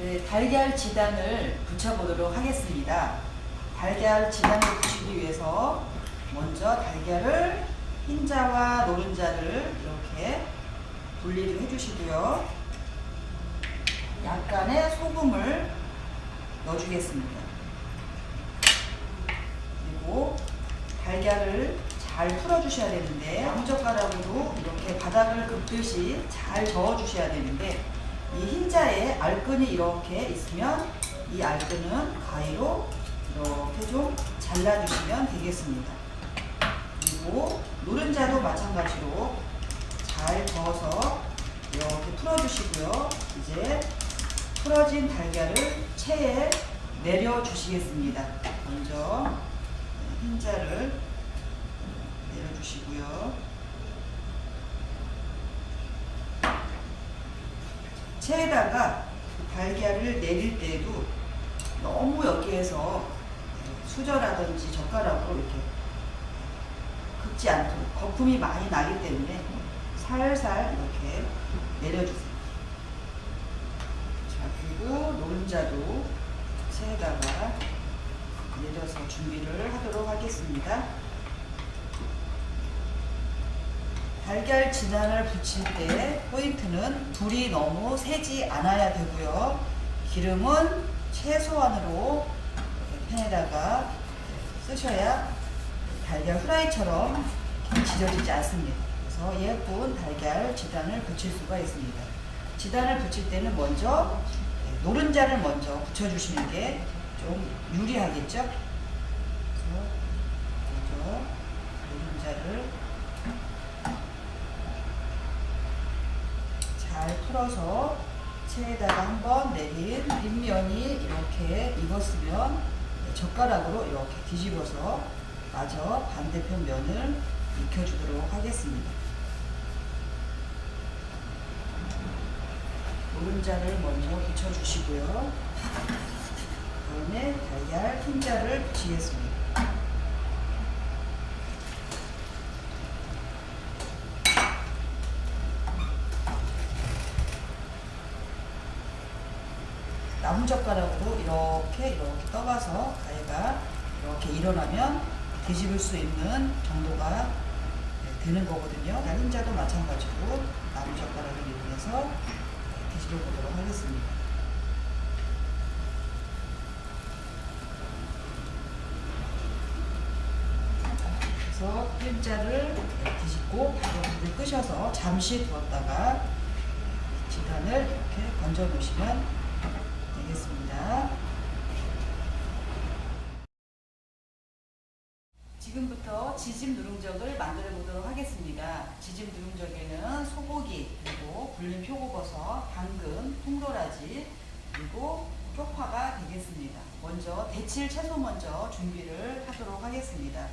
네, 달걀 지단을 붙여보도록 하겠습니다. 달걀 지단을 붙이기 위해서 먼저 달걀을 흰자와 노른자를 이렇게 분리를 해주시고요. 약간의 소금을 넣어주겠습니다. 그리고 달걀을 잘 풀어주셔야 되는데 나무젓가락으로 이렇게 바닥을 긁듯이 잘 저어주셔야 되는데 이 흰자에 알끈이 이렇게 있으면 이 알끈은 가위로 이렇게 좀 잘라주시면 되겠습니다. 그리고 노른자도 마찬가지로 잘 저어서 이렇게 풀어주시고요. 이제 풀어진 달걀을 체에 내려주시겠습니다. 먼저 흰자를 내려주시고요. 체에다가 달걀을 내릴 때에도 너무 여기에서 수저라든지 젓가락으로 이렇게 긁지 않도록 거품이 많이 나기 때문에 살살 이렇게 내려주세요. 자, 그리고 노른자도 체에다가 내려서 준비를 하도록 하겠습니다. 달걀 진안을 붙일 때 포인트는 불이 너무 세지 않아야 되고요. 기름은 최소한으로 팬에다가 쓰셔야 달걀 후라이처럼 지져지지 않습니다. 그래서 예쁜 달걀 지단을 붙일 수가 있습니다. 지단을 붙일 때는 먼저 노른자를 먼저 붙여주시는 게 좀 유리하겠죠? 그래서 먼저 노른자를 잘 풀어서 체에다가 한번 내린 윗면이 이렇게 익었으면 젓가락으로 이렇게 뒤집어서 마저 반대편 면을 익혀주도록 하겠습니다. 노른자를 먼저 붙여주시고요. 다음에 달걀 흰자를 붙이겠습니다. 나무젓가락으로 이렇게 이렇게 떠가서 가위가 이렇게 일어나면 뒤집을 수 있는 정도가 되는 거거든요. 흰자도 마찬가지로 나무젓가락을 이용해서 뒤집어 보도록 하겠습니다. 그래서 흰자를 뒤집고 바로 불을 끄셔서 잠시 두었다가 지단을 이렇게 건져 놓으시면 되겠습니다. 지금부터 지짐 누룽적을 만들어 보도록 하겠습니다. 지짐 누룽적에는 소고기, 그리고 불린 표고버섯, 당근, 통도라지, 그리고 쪽파가 되겠습니다. 먼저 데칠 채소 먼저 준비를 하도록 하겠습니다.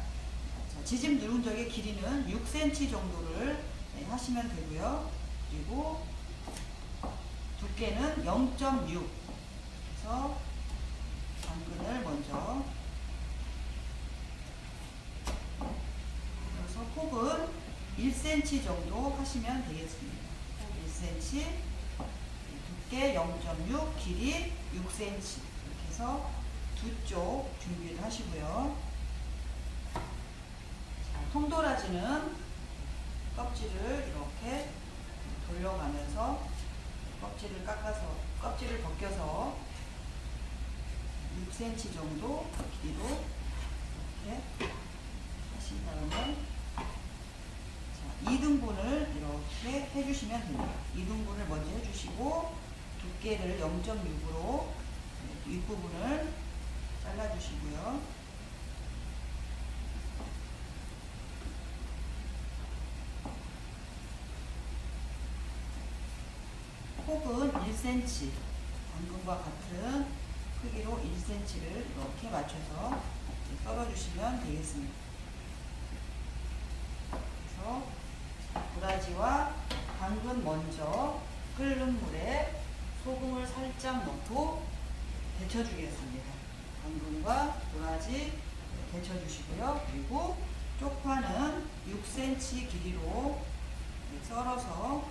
지짐 누룽적의 길이는 6cm 정도를 네, 하시면 되고요. 그리고 두께는 0.6 그래서 당근을 먼저 그래서 폭은 1cm 정도 하시면 되겠습니다. 폭 1cm 두께 0.6 길이 6cm 이렇게 해서 두 쪽 준비를 하시고요. 통도라지는 껍질을 이렇게 돌려가면서 껍질을 깎아서 껍질을 벗겨서 6cm 정도 길이로 이렇게 하신 다음에 자, 2등분을 이렇게 해주시면 됩니다. 2등분을 먼저 해주시고 두께를 0.6으로 윗부분을 잘라주시고요. 폭은 1cm 당근과 같은 크기로 1cm를 이렇게 맞춰서 썰어주시면 되겠습니다. 그래서 도라지와 당근 먼저 끓는 물에 소금을 살짝 넣고 데쳐주겠습니다. 당근과 도라지 데쳐주시고요. 그리고 쪽파는 6cm 길이로 썰어서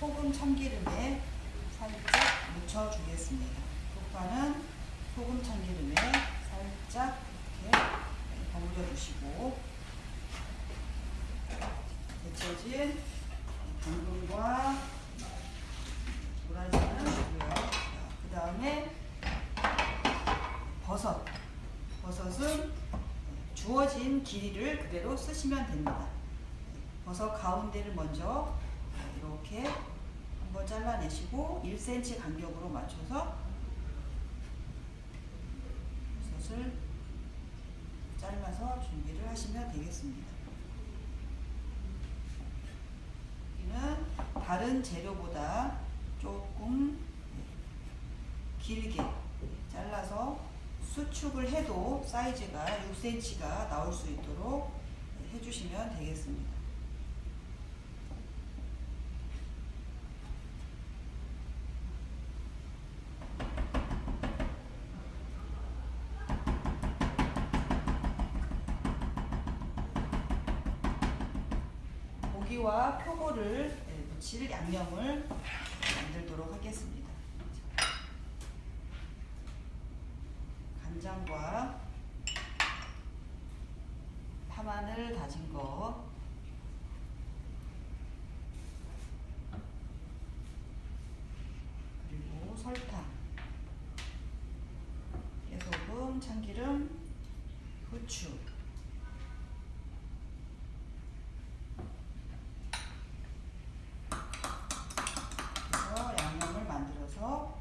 소금 참기름에 살짝 묻혀주겠습니다. 쪽파는 소금 참기름에 살짝 이렇게 버무려 주시고 데쳐진 당근과 도라지는 주고요. 그 다음에 버섯. 버섯은 주어진 길이를 그대로 쓰시면 됩니다. 버섯 가운데를 먼저 이렇게 한번 잘라내시고 1cm 간격으로 맞춰서 버섯을 잘라서 준비를 하시면 되겠습니다. 여기는 다른 재료보다 조금 길게 잘라서 수축을 해도 사이즈가 6cm가 나올 수 있도록 해주시면 되겠습니다. 고기와 표고를 네, 묻힐 양념을 만들도록 하겠습니다. 간장과 파마늘 다진 거 그리고 설탕 깨소금 참기름 후추 그래서 양념을 만들어서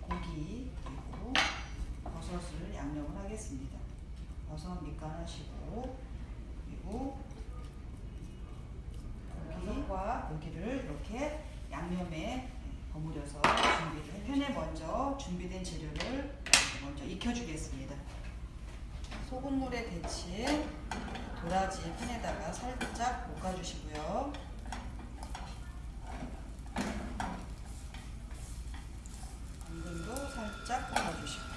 고기 그리고 버섯을 양념을 하겠습니다. 버섯 밑간 하시고 그리고 고기와 고기를 이렇게 양념에 버무려서 준비를 해 팬에 먼저 준비된 재료를 먼저 익혀주겠습니다. 소금물에 데친 도라지 팬에다가 살짝 볶아주시고요. 당근도 살짝 볶아주시고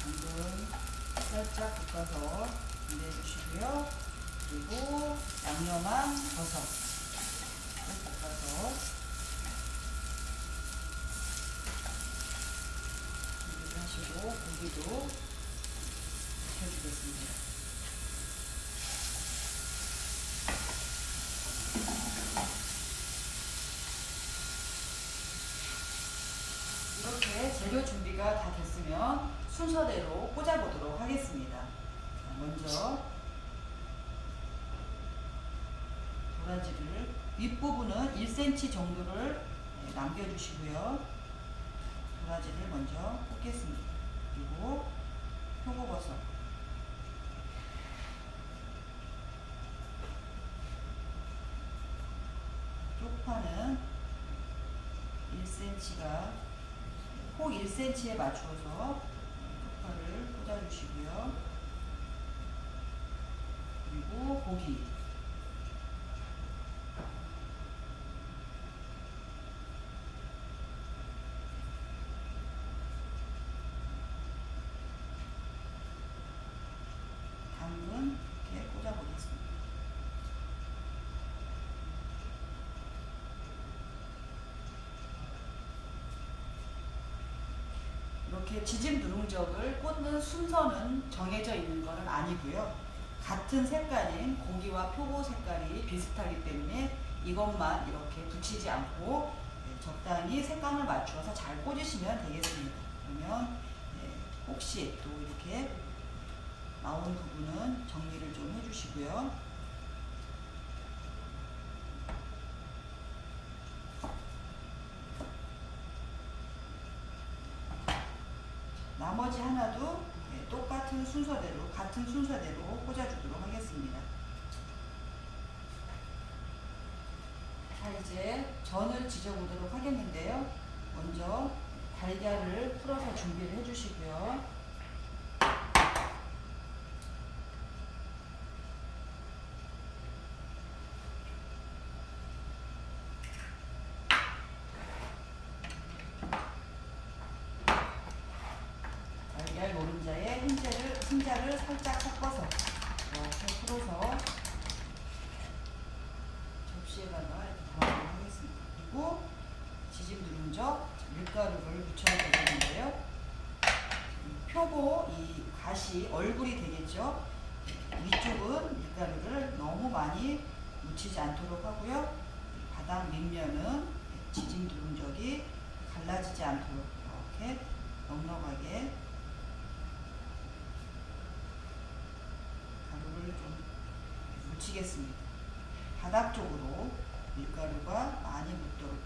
당근 살짝 볶아서 준비해주시고요. 그리고 양념한 버섯 볶아서 준비를 하시고 고기도 익혀주겠습니다. 이렇게 재료 준비가 다 됐으면 순서대로 꽂아보도록 하겠습니다. 자, 먼저 도라지를 윗부분은 1cm 정도를 네, 남겨주시고요. 도라지를 먼저 꽂겠습니다. 그리고 표고버섯 쪽파는 1cm가 폭 1cm에 맞추어서 쪽파를 꽂아주시고요. 그리고 고기 당근 이렇게 꽂아보겠습니다. 이렇게 지짐 누룽적을 꽂는 순서는 정해져 있는 것은 아니고요. 같은 색깔인 고기와 표고 색깔이 비슷하기 때문에 이것만 이렇게 붙이지 않고 네, 적당히 색감을 맞추어서 잘 꽂으시면 되겠습니다. 그러면 네, 혹시 또 이렇게 나온 부분은 정리를 좀 해주시고요. 나머지 하나도 네, 똑같은 순서대로 같은 순서대로 꽂아주도록 하겠습니다. 자 이제 전을 지져보도록 하겠는데요. 먼저 달걀을 풀어서 준비를 해주시고요. 노른자에 흰자를 신자를 살짝 섞어서 이렇게 풀어서 접시에다가 이렇게 담아보도록 하겠습니다. 그리고 지짐 누른적 밀가루를 묻혀야 되겠는데요. 표고 이 가시 얼굴이 되겠죠. 위쪽은 밀가루를 너무 많이 묻히지 않도록 하고요. 바닥 밑면은 지짐 누른적이 갈라지지 않도록 이렇게 넉넉하게 가루를 좀 묻히겠습니다. 바닥 쪽으로 밀가루가 많이 묻도록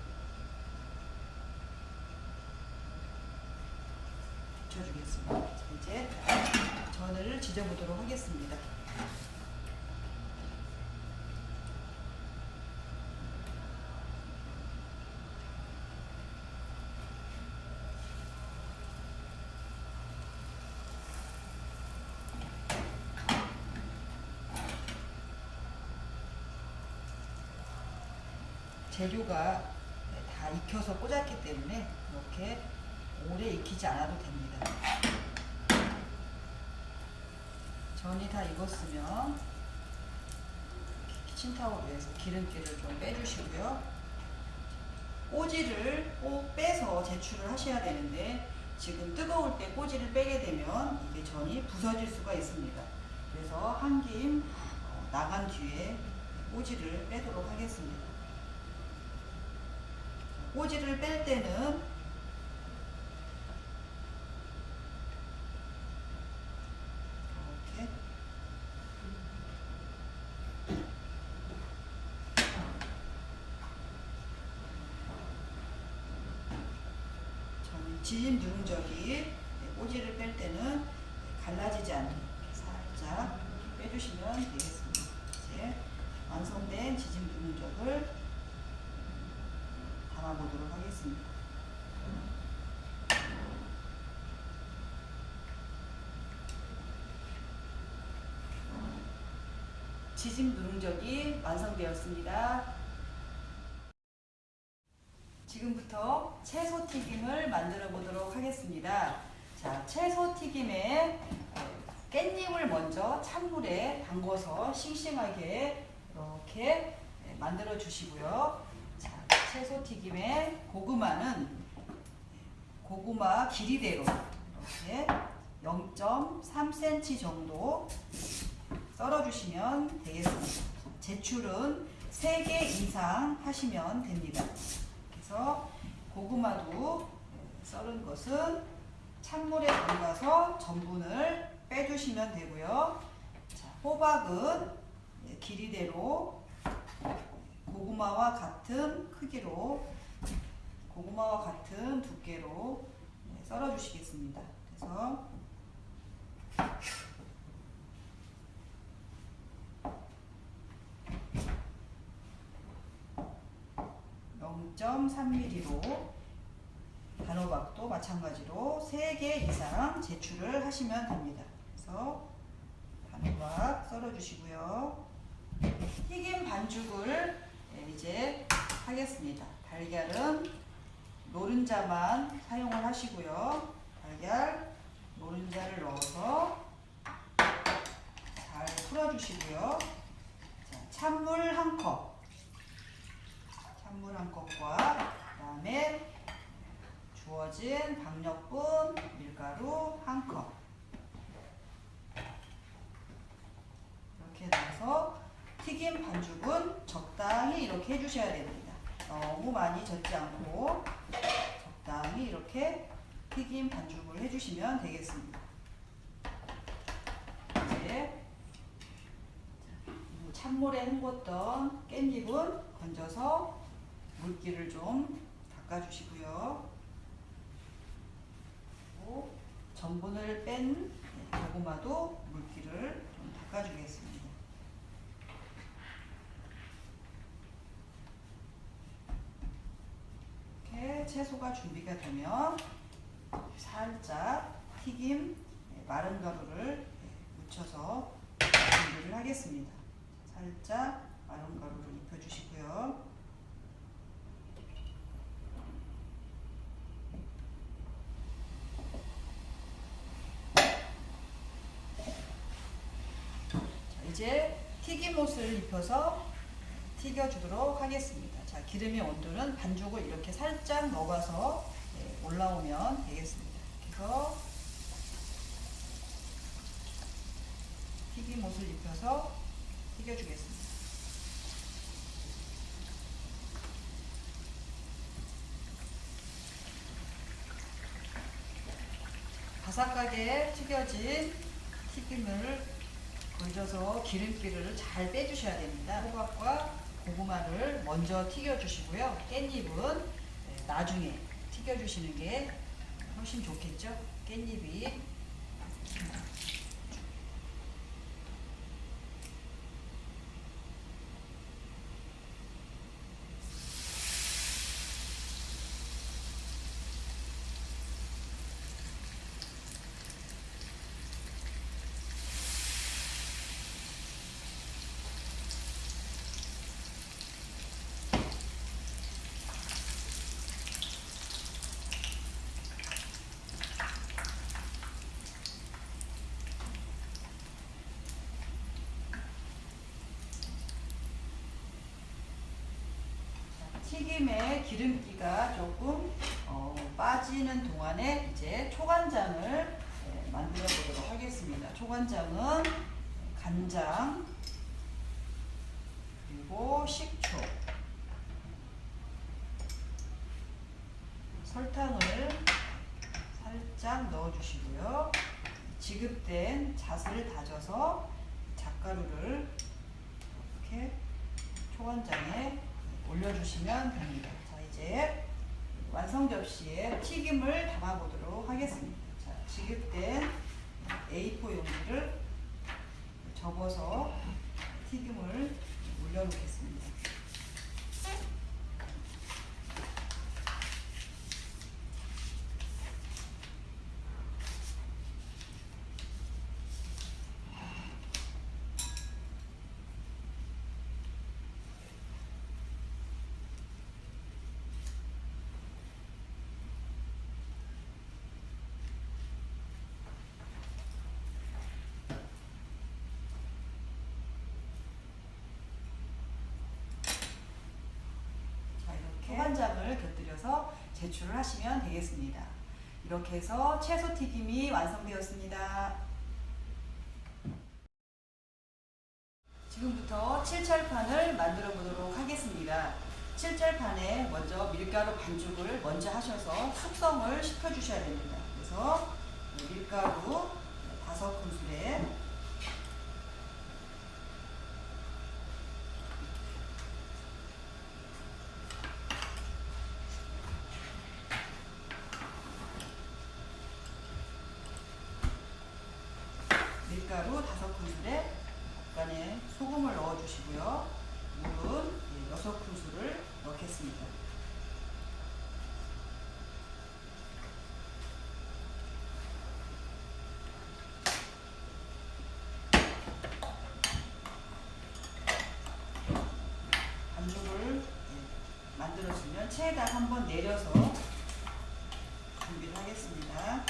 묻혀주겠습니다. 자, 이제 전을 지져보도록 하겠습니다. 재료가 다 익혀서 꽂았기 때문에 이렇게 오래 익히지 않아도 됩니다. 전이 다 익었으면 키친타올에서 기름기를 좀 빼주시고요. 꼬지를 꼭 빼서 제출을 하셔야 되는데 지금 뜨거울 때 꼬지를 빼게 되면 이게 전이 부서질 수가 있습니다. 그래서 한김 어, 나간 뒤에 꼬지를 빼도록 하겠습니다. 꼬지를 뺄 때는 이렇게 저는 지진 누룽적이 꼬지를 뺄 때는 갈라지지 않도록 살짝 빼주시면 되겠습니다. 이제 완성된 지진 누룽적을 담아보도록 하겠습니다. 지짐 누룽적이 완성되었습니다. 지금부터 채소 튀김을 만들어 보도록 하겠습니다. 자, 채소 튀김에 깻잎을 먼저 찬물에 담궈서 싱싱하게 이렇게 만들어 주시고요. 자, 채소 튀김에 고구마는 고구마 길이대로 이렇게 0.3cm 정도 썰어 주시면 되겠습니다. 제출은 3개 이상 하시면 됩니다. 그래서 고구마도 썰은 것은 찬물에 담가서 전분을 빼주시면 되고요. 자, 호박은 길이대로 고구마와 같은 크기로 고구마와 같은 두께로 썰어 주시겠습니다. 그래서 (0.3mm로) 단호박도 마찬가지로 3개 이상 제출을 하시면 됩니다. 그래서 단호박 썰어 주시고요. 튀김 반죽을 이제 하겠습니다. 달걀은 노른자만 사용을 하시고요. 달걀 노른자를 넣어서 잘 풀어주시고요. 자, 찬물 한 컵, 찬물 한 컵과 그 다음에 주어진 박력분 밀가루 한 컵. 이렇게 넣어서 튀김 반죽은 적당히 이렇게 해주셔야 됩니다. 너무 많이 젓지 않고 적당히 이렇게 튀김 반죽을 해주시면 되겠습니다. 이제 찬물에 헹궜던 깻잎은 건져서 물기를 좀 닦아주시고요. 전분을 뺀 고구마도 물기를 좀 닦아주겠습니다. 이렇게 채소가 준비가 되면 살짝 튀김 마른 가루를 묻혀서 준비를 하겠습니다. 살짝 마른 가루를 입혀주시고요. 이제 튀김옷을 입혀서 튀겨주도록 하겠습니다. 자, 기름의 온도는 반죽을 이렇게 살짝 녹아서 네, 올라오면 되겠습니다. 그래서 튀김옷을 입혀서 튀겨주겠습니다. 바삭하게 튀겨진 튀김을 돌려서 기름기를 잘 빼주셔야 됩니다. 호박과 고구마를 먼저 튀겨주시고요. 깻잎은 네, 나중에 튀겨주시는 게 훨씬 좋겠죠. 깻잎이 튀김의 기름기가 조금 어, 빠지는 동안에 이제 초간장을 네, 만들어 보도록 하겠습니다. 초간장은 간장 그리고 식초 설탕을 살짝 넣어 주시고요. 지급된 잣을 다져서 잣가루를 이렇게 초간장에 올려주시면 됩니다. 자, 이제 완성 접시에 튀김을 담아보도록 하겠습니다. 자, 지급된 A4 용기를 접어서 튀김을 올려놓겠습니다. 자, 이렇게 곁들여서 제출을 하시면 되겠습니다. 이렇게 해서 채소 튀김이 완성되었습니다. 지금부터 칠철판을 만들어 보도록 하겠습니다. 칠철판에 먼저 밀가루 반죽을 먼저 하셔서 숙성을 시켜 주셔야 됩니다. 그래서 밀가루 다섯 큰술에 밀가루 다섯 큰술에 약간의 소금을 넣어 주시고요. 물은 예, 여섯 큰술을 넣겠습니다. 반죽을 예, 만들어주면 체에다 한번 내려서 준비를 하겠습니다.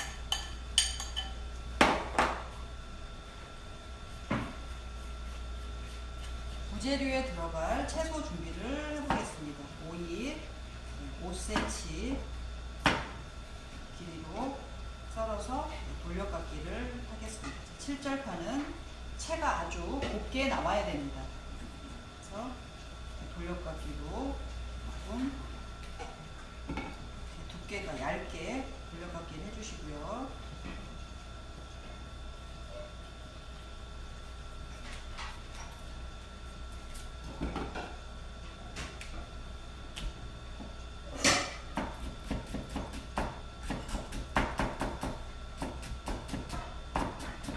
부재료에 들어갈 채소 준비를 해보겠습니다. 오이 5cm 길이로 썰어서 돌려깎기를 하겠습니다. 칠절파는 채가 아주 곱게 나와야 됩니다. 그래서 돌려깎기로 조금 두께가 얇게 돌려깎기를 해주시고요.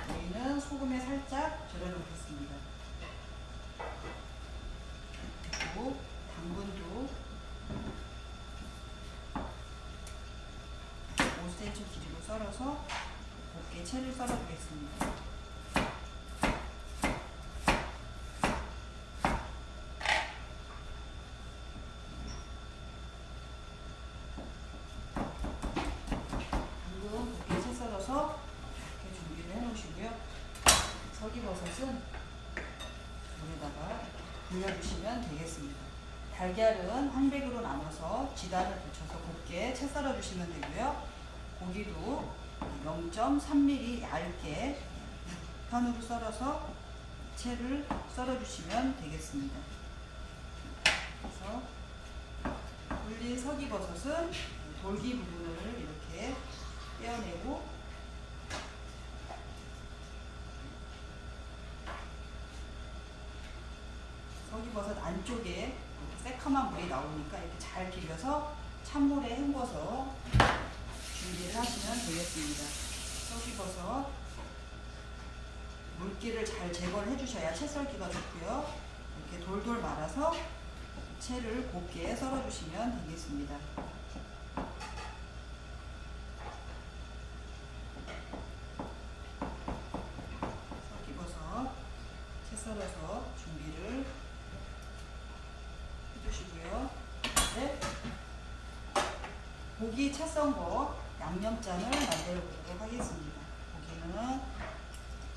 오이는 소금에 살짝 절여 놓겠습니다. 그리고 당근도 5cm 길이로 썰어서 곱게 채를 썰어 보겠습니다. 당근 곱게 채 썰어서 이렇게 준비를 해 놓으시고요. 설기버섯은 불려주시면 되겠습니다. 달걀은 한 백으로 나눠서 지단을 붙여서 곱게 채 썰어 주시면 되고요. 고기도 0.3mm 얇게 편으로 썰어서 채를 썰어 주시면 되겠습니다. 그래서 불린 서기버섯은 돌기 부분을 이렇게 떼어내고 서기버섯 안쪽에 새카만 물이 나오니까 이렇게 잘 비벼서 찬물에 헹궈서 준비를 하시면 되겠습니다. 서기버섯 물기를 잘 제거를 해주셔야 채 썰기가 좋고요. 이렇게 돌돌 말아서 채를 곱게 썰어주시면 되겠습니다. 섞이버섯 채 썰어서 준비를 해주시고요. 이제 고기 채 썬거 양념장을 만들어 보도록 하겠습니다. 고기는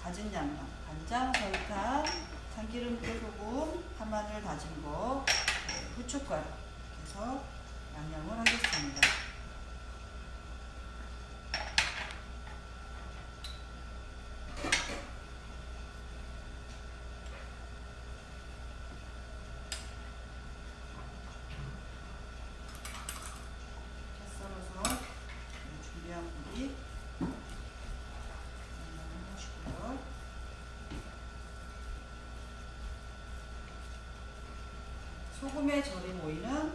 가진 양념, 간장, 설탕, 참기름, 깨소금, 파마늘 다진 거, 후춧가루 이렇게 해서 양념을 하겠습니다. 채 썰어서 준비한 고기 양념을 하시고요. 소금에 절인 오이는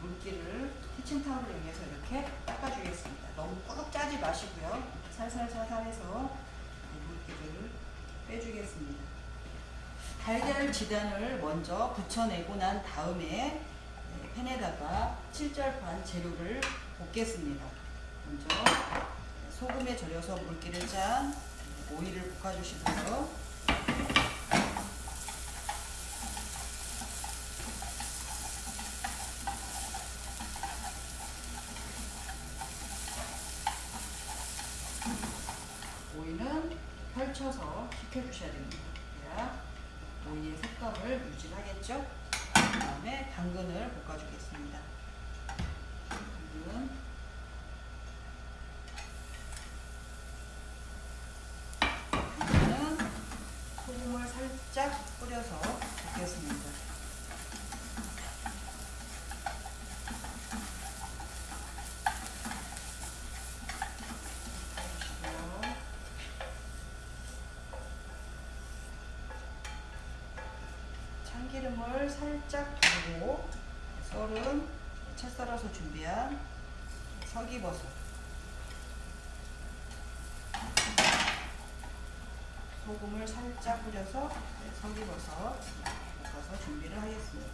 물기를 키친타올을 이용해서 이렇게 닦아주겠습니다. 너무 꽉 짜지 마시고요. 살살살살 해서 물기를 빼주겠습니다. 달걀 지단을 먼저 붙여내고 난 다음에 팬에다가 칠절판 재료를 볶겠습니다. 먼저 소금에 절여서 물기를 짠 오이를 볶아주시고요. 오이는 펼쳐서 식혀주셔야 됩니다. 그래야 오이의 색감을 유지하겠죠? 그 다음에 당근을 볶아주겠습니다. 당근. 당근은 소금을 살짝 뿌려서 볶겠습니다. 볶아주시고요. 참기름을 살짝 두르고 썰은 채 썰어서 준비한 서기버섯 소금을 살짝 뿌려서 네, 서기버섯 볶아서 준비를 하겠습니다.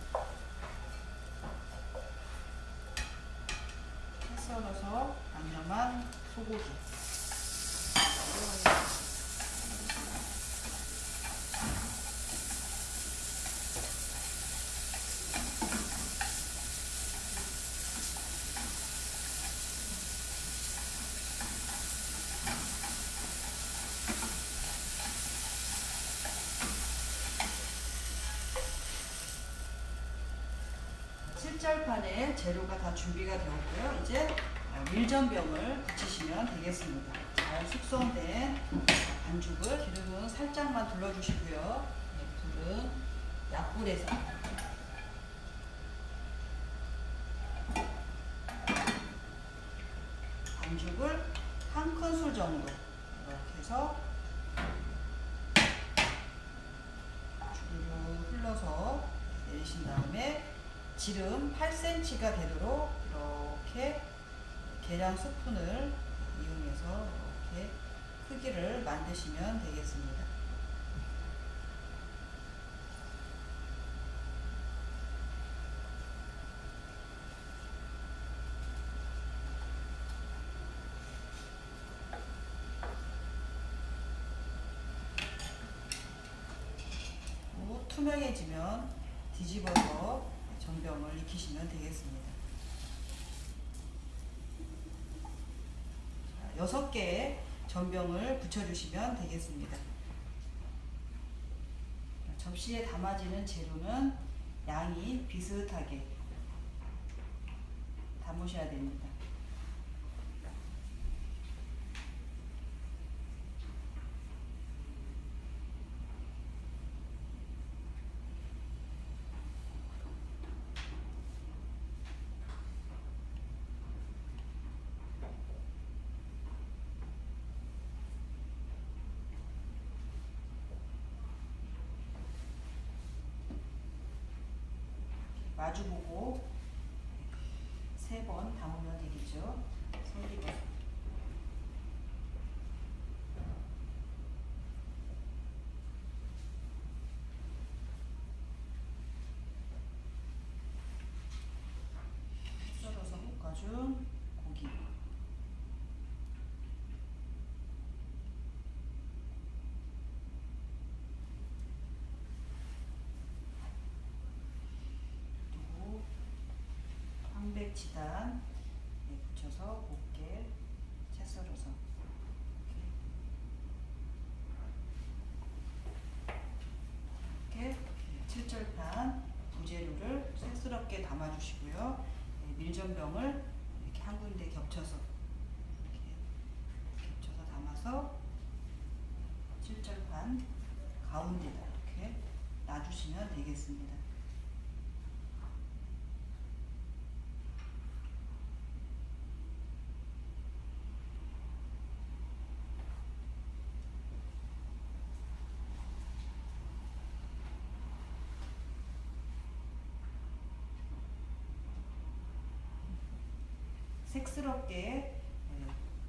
채 썰어서 양념한 소고기 들어가겠습니다. 칠절판에 재료가 다 준비가 되었고요. 이제 밀전병을 붙이시면 되겠습니다. 잘 숙성된 반죽을 기름은 살짝만 둘러주시고요. 네, 불은 약불에서 반죽을 한 큰술 정도 이렇게 해서 주르륵 흘러서 내리신 다음에 지름 8cm가 되도록 이렇게 계량 스푼을 이용해서 이렇게 크기를 만드시면 되겠습니다. 투명해지면 뒤집어서 전병을 익히시면 되겠습니다. 자, 여섯 개의 전병을 붙여주시면 되겠습니다. 접시에 담아지는 재료는 양이 비슷하게 담으셔야 됩니다. 마주보고 세 번 담으면 되겠죠. 손lib어서 썰어서 볶아준 고기 그리고 황백지단 네, 붙여서 곱게 채 썰어서 이렇게 이렇게 칠절판 부재료를 새스럽게 담아주시고요. 네, 밀전병을 이렇게 한 군데 겹쳐서 이렇게 겹쳐서 담아서 칠절판 가운데다 이렇게 놔주시면 되겠습니다. 색스럽게 예,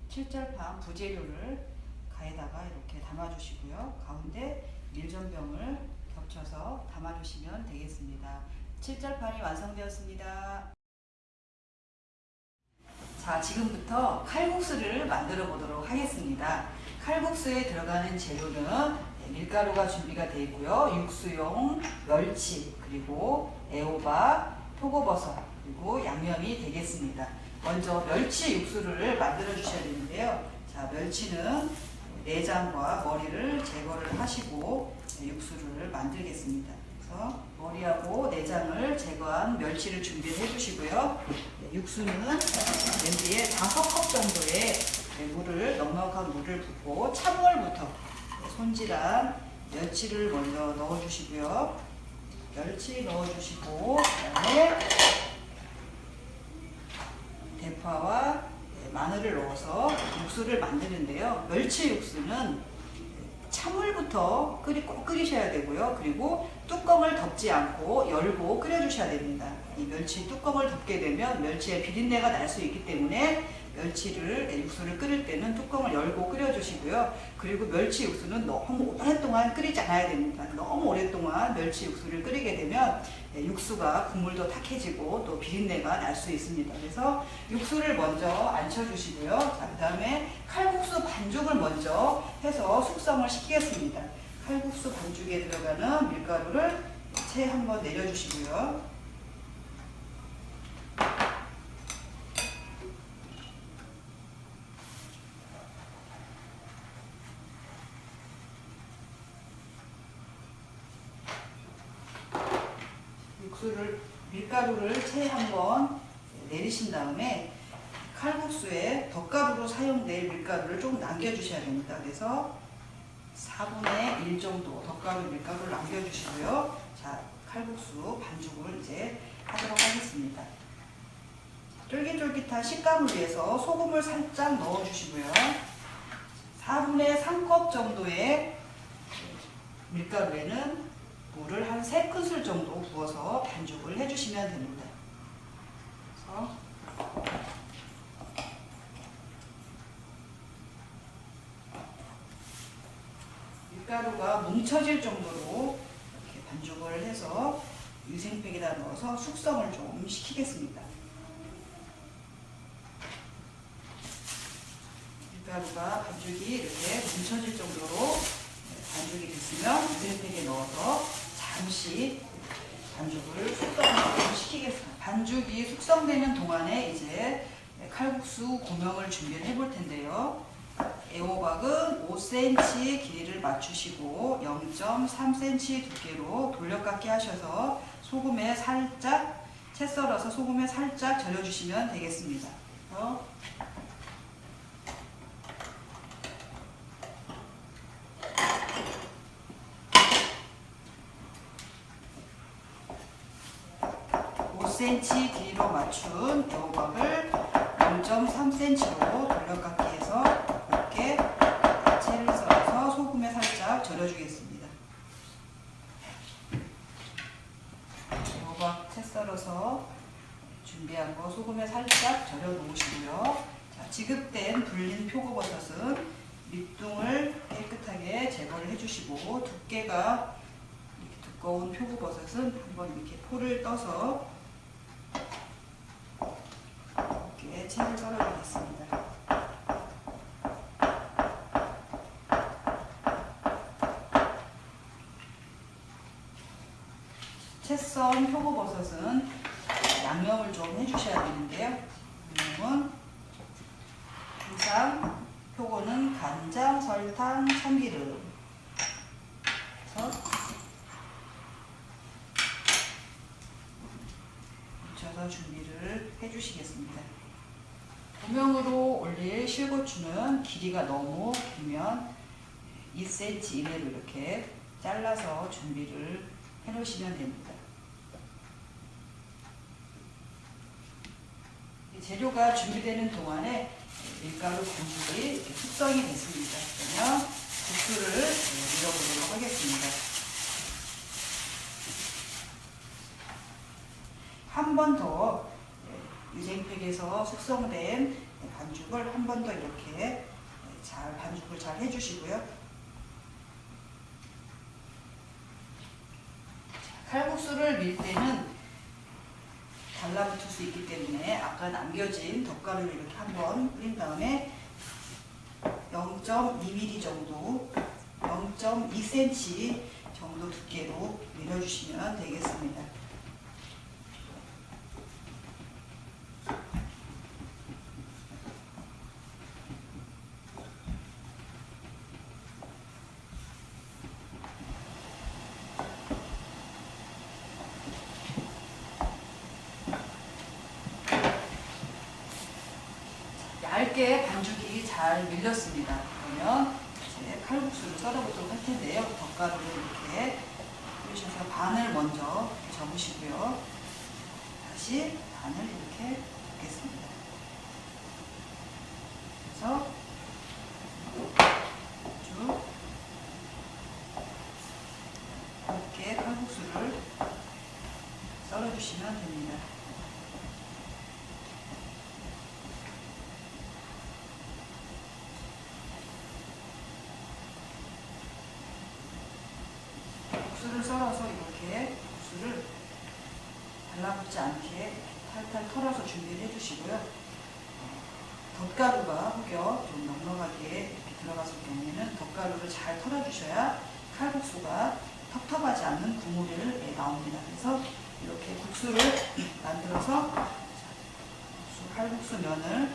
칠절판 부재료를 가에다가 이렇게 담아주시고요. 가운데 밀전병을 겹쳐서 담아주시면 되겠습니다. 칠절판이 완성되었습니다. 자, 지금부터 칼국수를 만들어 보도록 하겠습니다. 칼국수에 들어가는 재료는 네, 밀가루가 준비가 되어 있고요. 육수용 멸치, 그리고 애호박, 표고버섯, 그리고 양념이 되겠습니다. 먼저 멸치 육수를 만들어 주셔야 되는데요. 자, 멸치는 내장과 머리를 제거를 하시고 육수를 만들겠습니다. 그래서 머리하고 내장을 제거한 멸치를 준비를 해주시고요. 네, 육수는 냄비에 5컵 정도의 네, 물을 넉넉한 물을 붓고 찬물부터 네, 손질한 멸치를 먼저 넣어주시고요. 멸치 넣어주시고 그다음에 대파와 마늘을 넣어서 육수를 만드는데요. 멸치 육수는 찬물부터 끓이, 꼭 끓이셔야 되고요. 그리고 뚜껑을 덮지 않고 열고 끓여주셔야 됩니다. 이 멸치 뚜껑을 덮게 되면 멸치의 비린내가 날 수 있기 때문에 멸치를 육수를 끓일 때는 뚜껑을 열고 끓여주시고요. 그리고 멸치 육수는 너무 오랫동안 끓이지 않아야 됩니다. 너무 오랫동안 멸치 육수를 끓이게 되면 육수가 국물도 탁해지고 또 비린내가 날 수 있습니다. 그래서 육수를 먼저 앉혀주시고요. 자, 그 다음에 칼국수 반죽을 먼저 해서 숙성을 시키겠습니다. 칼국수 반죽에 들어가는 밀가루를 채 한번 내려주시고요. 육수를 밀가루를 채 한 번 내리신 다음에 칼국수에 덧가루로 사용될 밀가루를 좀 남겨주셔야 됩니다. 그래서 4분의 1 정도 덧가루 밀가루를 남겨주시고요. 자, 칼국수 반죽을 이제 하도록 하겠습니다. 쫄깃쫄깃한 식감을 위해서 소금을 살짝 넣어주시고요. 4분의 3컵 정도의 밀가루에는 물을 한 3큰술 정도 부어서 반죽을 해주시면 됩니다. 그래서 밀가루가 뭉쳐질 정도로 이렇게 반죽을 해서 유생팩에다 넣어서 숙성을 좀 시키겠습니다. 밀가루가 반죽이 이렇게 뭉쳐질 정도로 반죽이 됐으면 유생팩에 넣어서 잠시 반죽을 숙성을 시키겠습니다. 반죽이 숙성되는 동안에 이제 칼국수 고명을 준비를 해볼 텐데요. 애호박은 5cm 길이를 맞추시고 0.3cm 두께로 돌려깎기 하셔서 소금에 살짝 채 썰어서 소금에 살짝 절여주시면 되겠습니다. 어? cm 길이로 맞춘 애호박을 0.3cm로 돌려깎기 해서 곱게 채를 썰어서 소금에 살짝 절여주겠습니다. 애호박 채 썰어서 준비한 거 소금에 살짝 절여 놓으시고요. 자, 지급된 불린 표고버섯은 밑둥을 깨끗하게 제거를 해주시고 두께가 두꺼운 표고버섯은 한번 이렇게 포를 떠서 이렇게 채를 썰어주겠습니다. 채썬 표고버섯은 양념을 좀 해주셔야 되는데요. 양념은 항상 표고는 간장, 설탕, 참기름 그래서 묻혀서 준비를 해주시겠습니다. 고명으로 올릴 실고추는 길이가 너무 길면 2cm 이내로 이렇게 잘라서 준비를 해 놓으시면 됩니다. 재료가 준비되는 동안에 밀가루 이렇게 숙성이 됐습니다. 그러면 국수를 밀어보도록 하겠습니다. 한 번 더 유생팩에서 숙성된 반죽을 한 번 더 이렇게 잘 반죽을 잘 해주시고요. 칼국수를 밀 때는 달라붙을 수 있기 때문에 아까 남겨진 덧가루를 이렇게 한번 뿌린 다음에 0.2mm 정도 0.2cm 정도 두께로 밀어주시면 되겠습니다. 얇게 반죽이 잘 밀렸습니다. 그러면 이제 칼국수를 썰어보도록 할 텐데요. 덧가루를 이렇게 뿌리셔서 반을 먼저 접으시고요. 다시 반을 이렇게 붓겠습니다. 그래서 쭉 곱게 칼국수를 썰어주시면 됩니다. 국수를 썰어서 이렇게 국수를 달라붙지 않게 탈탈 털어서 준비를 해주시고요. 덧가루가 혹여 좀 넉넉하게 이렇게 들어갔을 경우에는 덧가루를 잘 털어주셔야 칼국수가 텁텁하지 않는 국물이 나옵니다. 그래서 이렇게 국수를 만들어서 국수, 칼국수 면을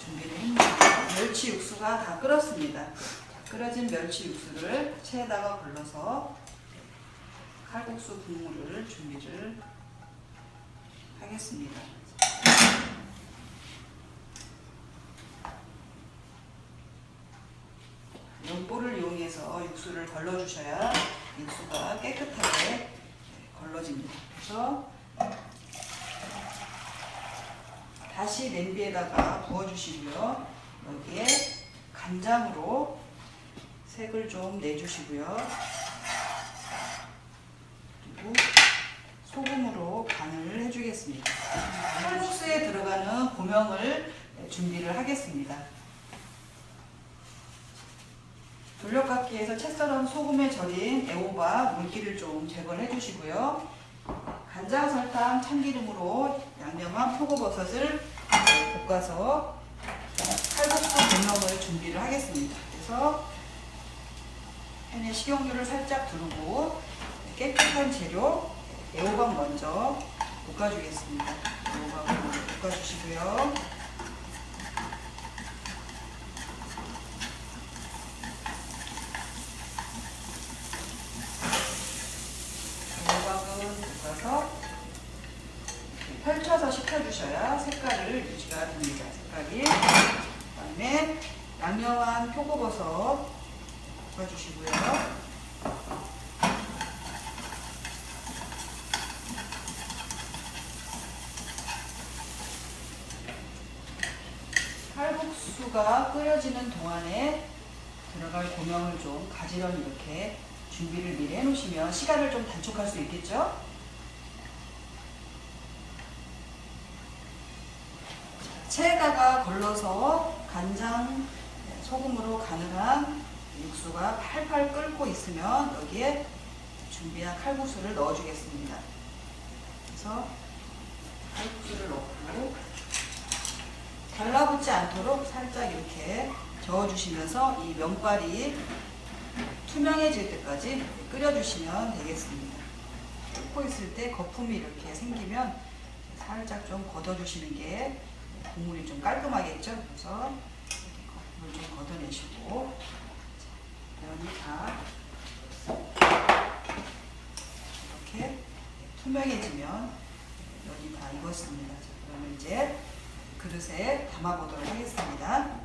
준비를 했습니다. 멸치 육수가 다 끓었습니다. 끓여진 멸치 육수를 체에다가 걸러서 칼국수 국물을 준비를 하겠습니다. 연볼을 이용해서 육수를 걸러주셔야 육수가 깨끗하게 걸러집니다. 그래서 다시 냄비에다가 부어주시고요. 여기에 간장으로 색을 좀 내주시고요. 그리고 소금으로 간을 해주겠습니다. 칼국수에 들어가는 고명을 준비를 하겠습니다. 돌려깎기에서 채 썰은 소금에 절인 애호박 물기를 좀 제거를 해주시고요. 간장, 설탕, 참기름으로 양념한 표고버섯을 볶아서 칼국수 고명을 준비를 하겠습니다. 그래서 팬에 식용유를 살짝 두르고 깨끗한 재료 애호박 먼저 볶아주겠습니다. 애호박을 볶아주시고요. 끓여주셔야 색깔을 유지가 됩니다. 색깔이. 그다음에 양념한 표고버섯 볶아주시고요. 칼국수가 끓여지는 동안에 들어갈 고명을 좀 가지런히 이렇게 준비를 미리 해놓으시면 시간을 좀 단축할 수 있겠죠? 체에다가 걸러서 간장, 네, 소금으로 가능한 육수가 팔팔 끓고 있으면 여기에 준비한 칼국수를 넣어주겠습니다. 그래서 칼국수를 넣고 달라붙지 않도록 살짝 이렇게 저어주시면서 이 면발이 투명해질 때까지 끓여주시면 되겠습니다. 끓고 있을 때 거품이 이렇게 생기면 살짝 좀 걷어주시는 게 국물이 좀 깔끔하겠죠? 그래서 이렇게 거품을 좀 걷어내시고 자, 면이 다 이렇게 투명해지면 면이 다 익었습니다. 자, 그러면 이제 그릇에 담아보도록 하겠습니다.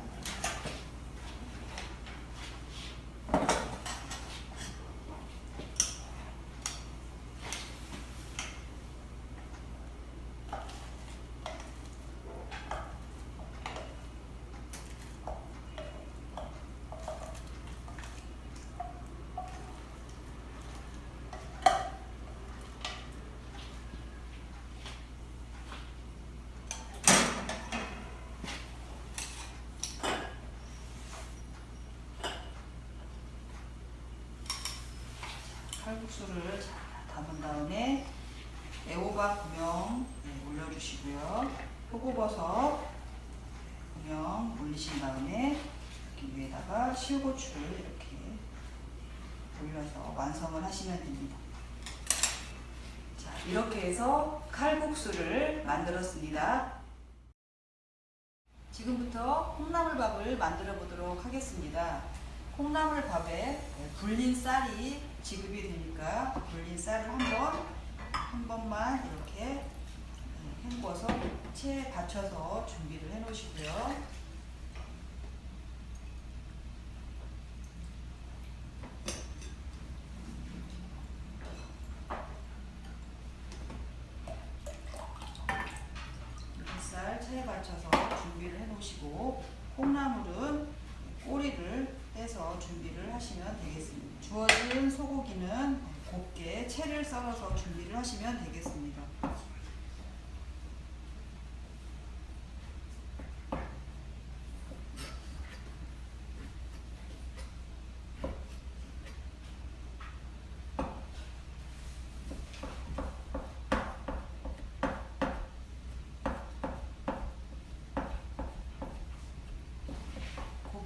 잘 담은 다음에 애호박 구명 네, 올려주시고요. 표고버섯 구명 올리신 다음에 위에다가 실고추를 이렇게 올려서 완성을 하시면 됩니다. 자, 이렇게 해서 칼국수를 만들었습니다. 지금부터 콩나물밥을 만들어 보도록 하겠습니다. 콩나물 밥에 불린 쌀이 지급이 되니까 불린 쌀을 한번 한 번만 이렇게 헹궈서 체에 받쳐서 준비를 해 놓으시고요. 쌀 체에 받쳐서 준비를 해 놓으시고 콩나물은 꼬리를 떼서 준비를 하시면 되겠습니다. 주어진 소고기는 곱게 채를 썰어서 준비를 하시면 되겠습니다.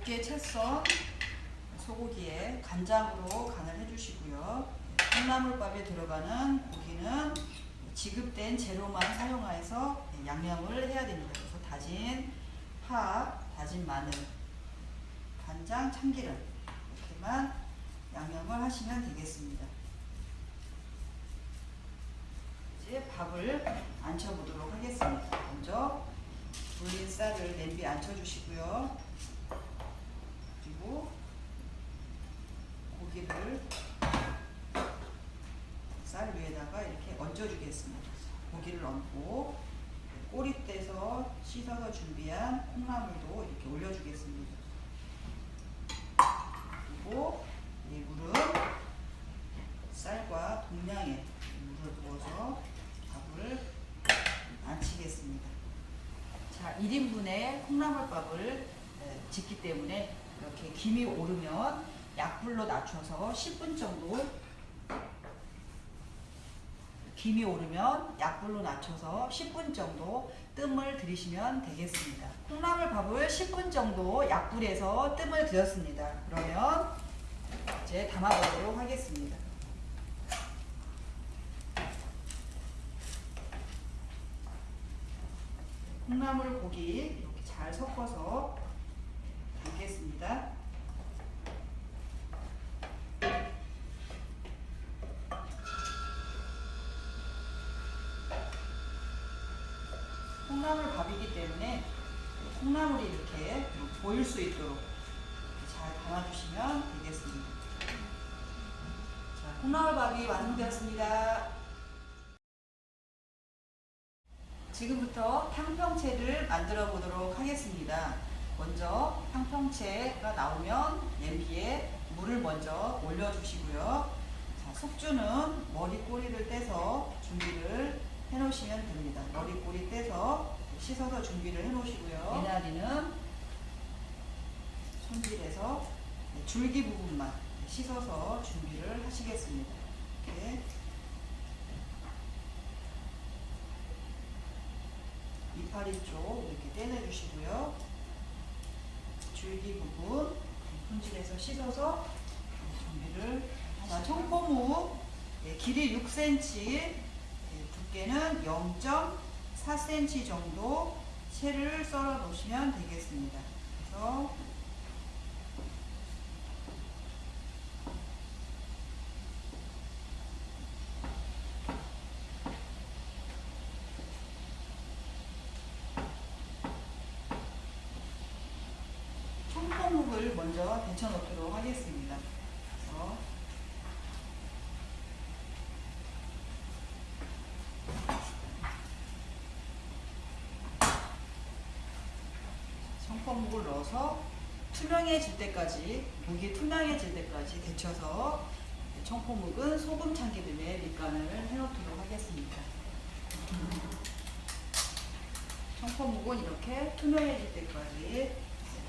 곱게 채썬 소고기에 간장으로 간을 해주시고요. 콩나물밥에 들어가는 고기는 지급된 재료만 사용해서 양념을 해야 됩니다. 그래서 다진 파, 다진 마늘, 간장, 참기름 이렇게만 양념을 하시면 되겠습니다. 이제 밥을 안쳐보도록 하겠습니다. 먼저 불린 쌀을 냄비에 안쳐주시고요. 그리고 고기를 쌀 위에다가 이렇게 얹어주겠습니다. 고기를 얹고 꼬리 떼서 씻어서 준비한 콩나물도 이렇게 올려주겠습니다. 그리고 이 물은 쌀과 동량의 물을 부어서 밥을 안치겠습니다. 자, 1인분의 콩나물밥을 짓기 때문에 김이 오르면 약불로 낮춰서 10분 정도 김이 오르면 약불로 낮춰서 10분 정도 뜸을 들이시면 되겠습니다. 콩나물 밥을 10분 정도 약불에서 뜸을 들였습니다. 그러면 이제 담아보도록 하겠습니다. 콩나물 고기 이렇게 잘 섞어서 담겠습니다. 콩나물 밥이기 때문에 콩나물이 이렇게 보일 수 있도록 잘 담아주시면 되겠습니다. 자, 콩나물밥이 완성되었습니다. 지금부터 탕평채를 만들어 보도록 하겠습니다. 먼저 탕평채가 나오면 냄비에 물을 먼저 올려주시고요. 자, 숙주는 머리 꼬리를 떼서 준비를 해 놓으시면 됩니다. 머리 꼬리 떼서 씻어서 준비를 해 놓으시고요. 미나리는 손질해서 줄기 부분만 씻어서 준비를 하시겠습니다. 이렇게 이파리 쪽 이렇게 떼내 주시고요. 줄기 부분 손질해서 씻어서 준비를 자, 청포묵 예, 길이 6cm 예, 두께는 0.4cm 정도 채를 썰어 놓으시면 되겠습니다. 그래서 청포묵을 먼저 데쳐 놓도록 하겠습니다. 그래서 청포묵을 넣어서 투명해질 때까지 목이 투명해질 때까지 데쳐서 청포묵은 소금 참기름에 밑간을 해놓도록 하겠습니다. 청포묵은 이렇게 투명해질 때까지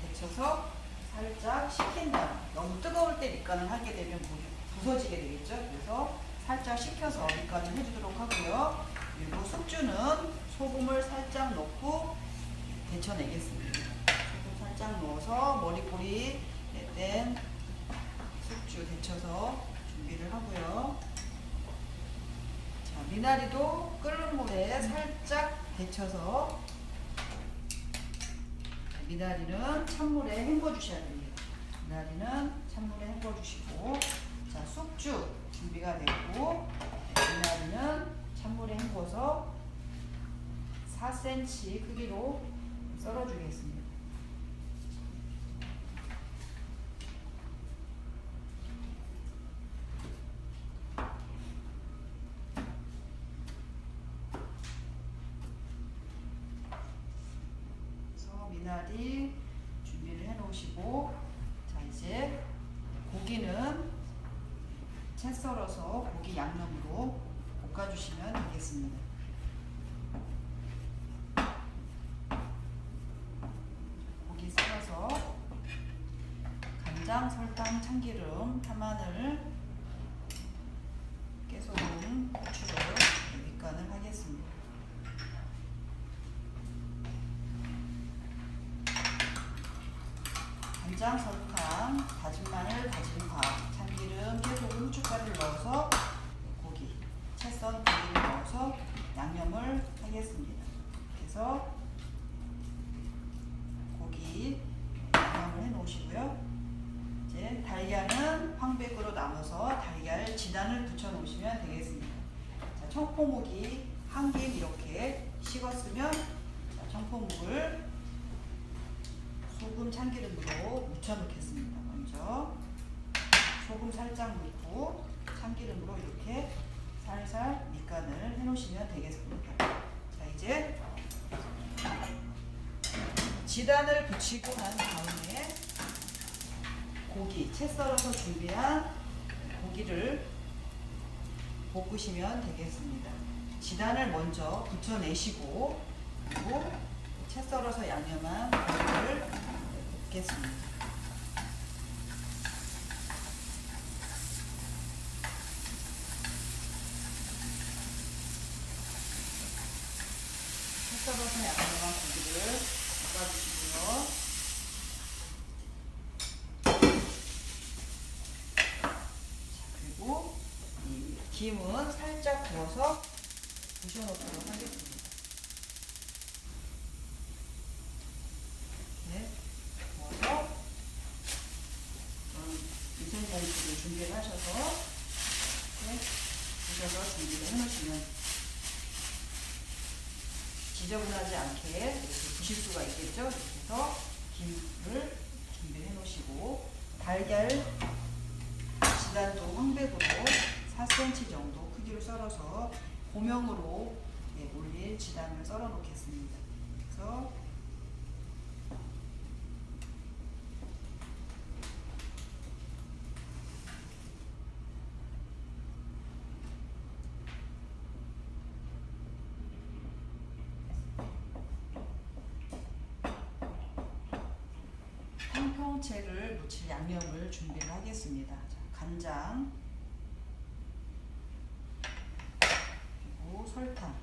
데쳐서 살짝 식힌 다음 너무 뜨거울 때 밑간을 하게 되면 목이 부서지게 되겠죠. 그래서 살짝 식혀서 밑간을 해주도록 하고요. 그리고 숙주는 소금을 살짝 넣고 데쳐내겠습니다. 살짝 넣어서 머리꼬리 낸 숙주 데쳐서 준비를 하고요. 자, 미나리도 끓는 물에 살짝 데쳐서 미나리는 찬물에 헹궈 주셔야 됩니다. 미나리는 찬물에 헹궈 주시고 자 숙주 준비가 됐고 미나리는 찬물에 헹궈서 4cm 크기로 썰어 주겠습니다. 그래서 미나리 준비를 해 놓으시고 자 이제 고기는 채 썰어서 고기 양념으로 볶아 주시면 되겠습니다. 고기 썰어서 간장, 설탕, 참기름, 파마늘, 깨소금, 고추를 밑간을 하겠습니다. 간장, 설탕, 다진 마늘, 다진 밥, 참기름, 깨소금, 후춧가루를 넣어서 고기, 채썬 고기를 넣어서 양념을 하겠습니다. 그래서 고기 양념을 해 놓으시고요. 이제 달걀은 황백으로 나눠서 달걀 지단을 붙여 놓으시면 되겠습니다. 자, 청포묵이 한 김 이렇게 식었으면 자, 청포묵을 소금 참기름으로 묻혀 놓겠습니다. 먼저 소금 살짝 넣고 참기름으로 이렇게 살살 밑간을 해 놓으시면 되겠습니다. 자 이제 지단을 붙이고 난 다음에 고기 채 썰어서 준비한 고기를 볶으시면 되겠습니다. 지단을 먼저 붙여내시고 그리고 채 썰어서 양념한 고기를 볶겠습니다. 채 썰어서 양념한 고기를 볶아주시고요. 자, 그리고 이 김은 살짝 부어서 부셔놓도록 하겠습니다. 네, 부어서 유생장치를 준비를 하셔서 네, 부셔서 준비를 해놓으시면 지저분하지 않게 이렇게 부실 수가 있겠죠. 그래서 김을 준비해 놓으시고 달걀 지단도 황백으로 4cm 정도 크기로 썰어서 고명으로 예, 올릴 지단을 썰어 놓겠습니다. 그래서 통통채를 무칠 양념을 준비를 하겠습니다. 자, 간장 그리고 설탕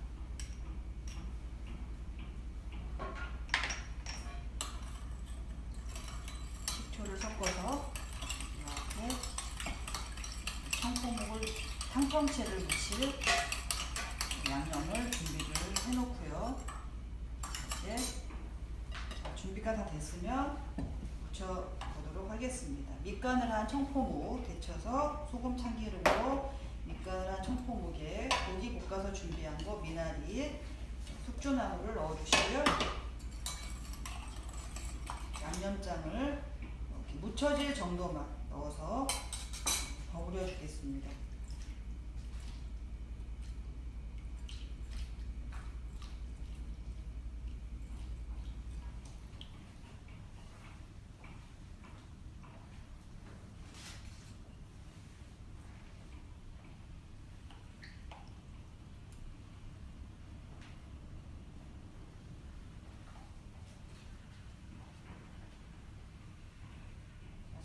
식초를 섞어서 이렇게 청포묵을 탕평채를 무칠 양념을 준비를 해놓고요. 이제 자, 준비가 다 됐으면 부쳐 보도록 하겠습니다. 밑간을 한 청포묵 데쳐서 소금 참기름으로 밑간을 한 청포묵에 고기 볶아서 준비한 거 미나리, 숙주나물을 넣어주시고요. 양념장을 이렇게 묻혀질 정도만 넣어서 버무려 주겠습니다.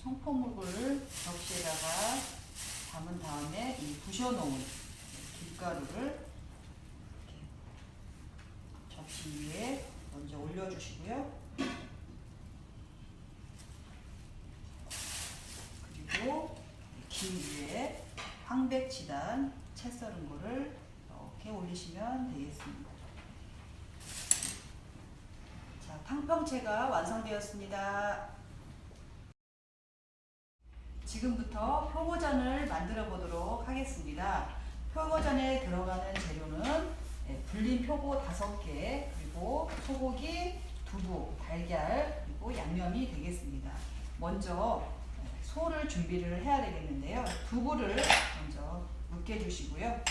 청포묵을 접시에다가 담은 다음에 이 부셔놓은 이렇게 접시 위에 먼저 올려주시고요. 그리고 김 위에 황백지단 채 썰은 거를 이렇게 올리시면 되겠습니다. 자, 탕평채가 완성되었습니다. 지금부터 표고전을 만들어 보도록 하겠습니다. 표고전에 들어가는 재료는 예, 불린 표고 5개, 그리고 소고기, 두부, 달걀, 그리고 양념이 되겠습니다. 먼저 예, 소를 준비를 해야 되겠는데요. 두부를 먼저 으깨 주시고요.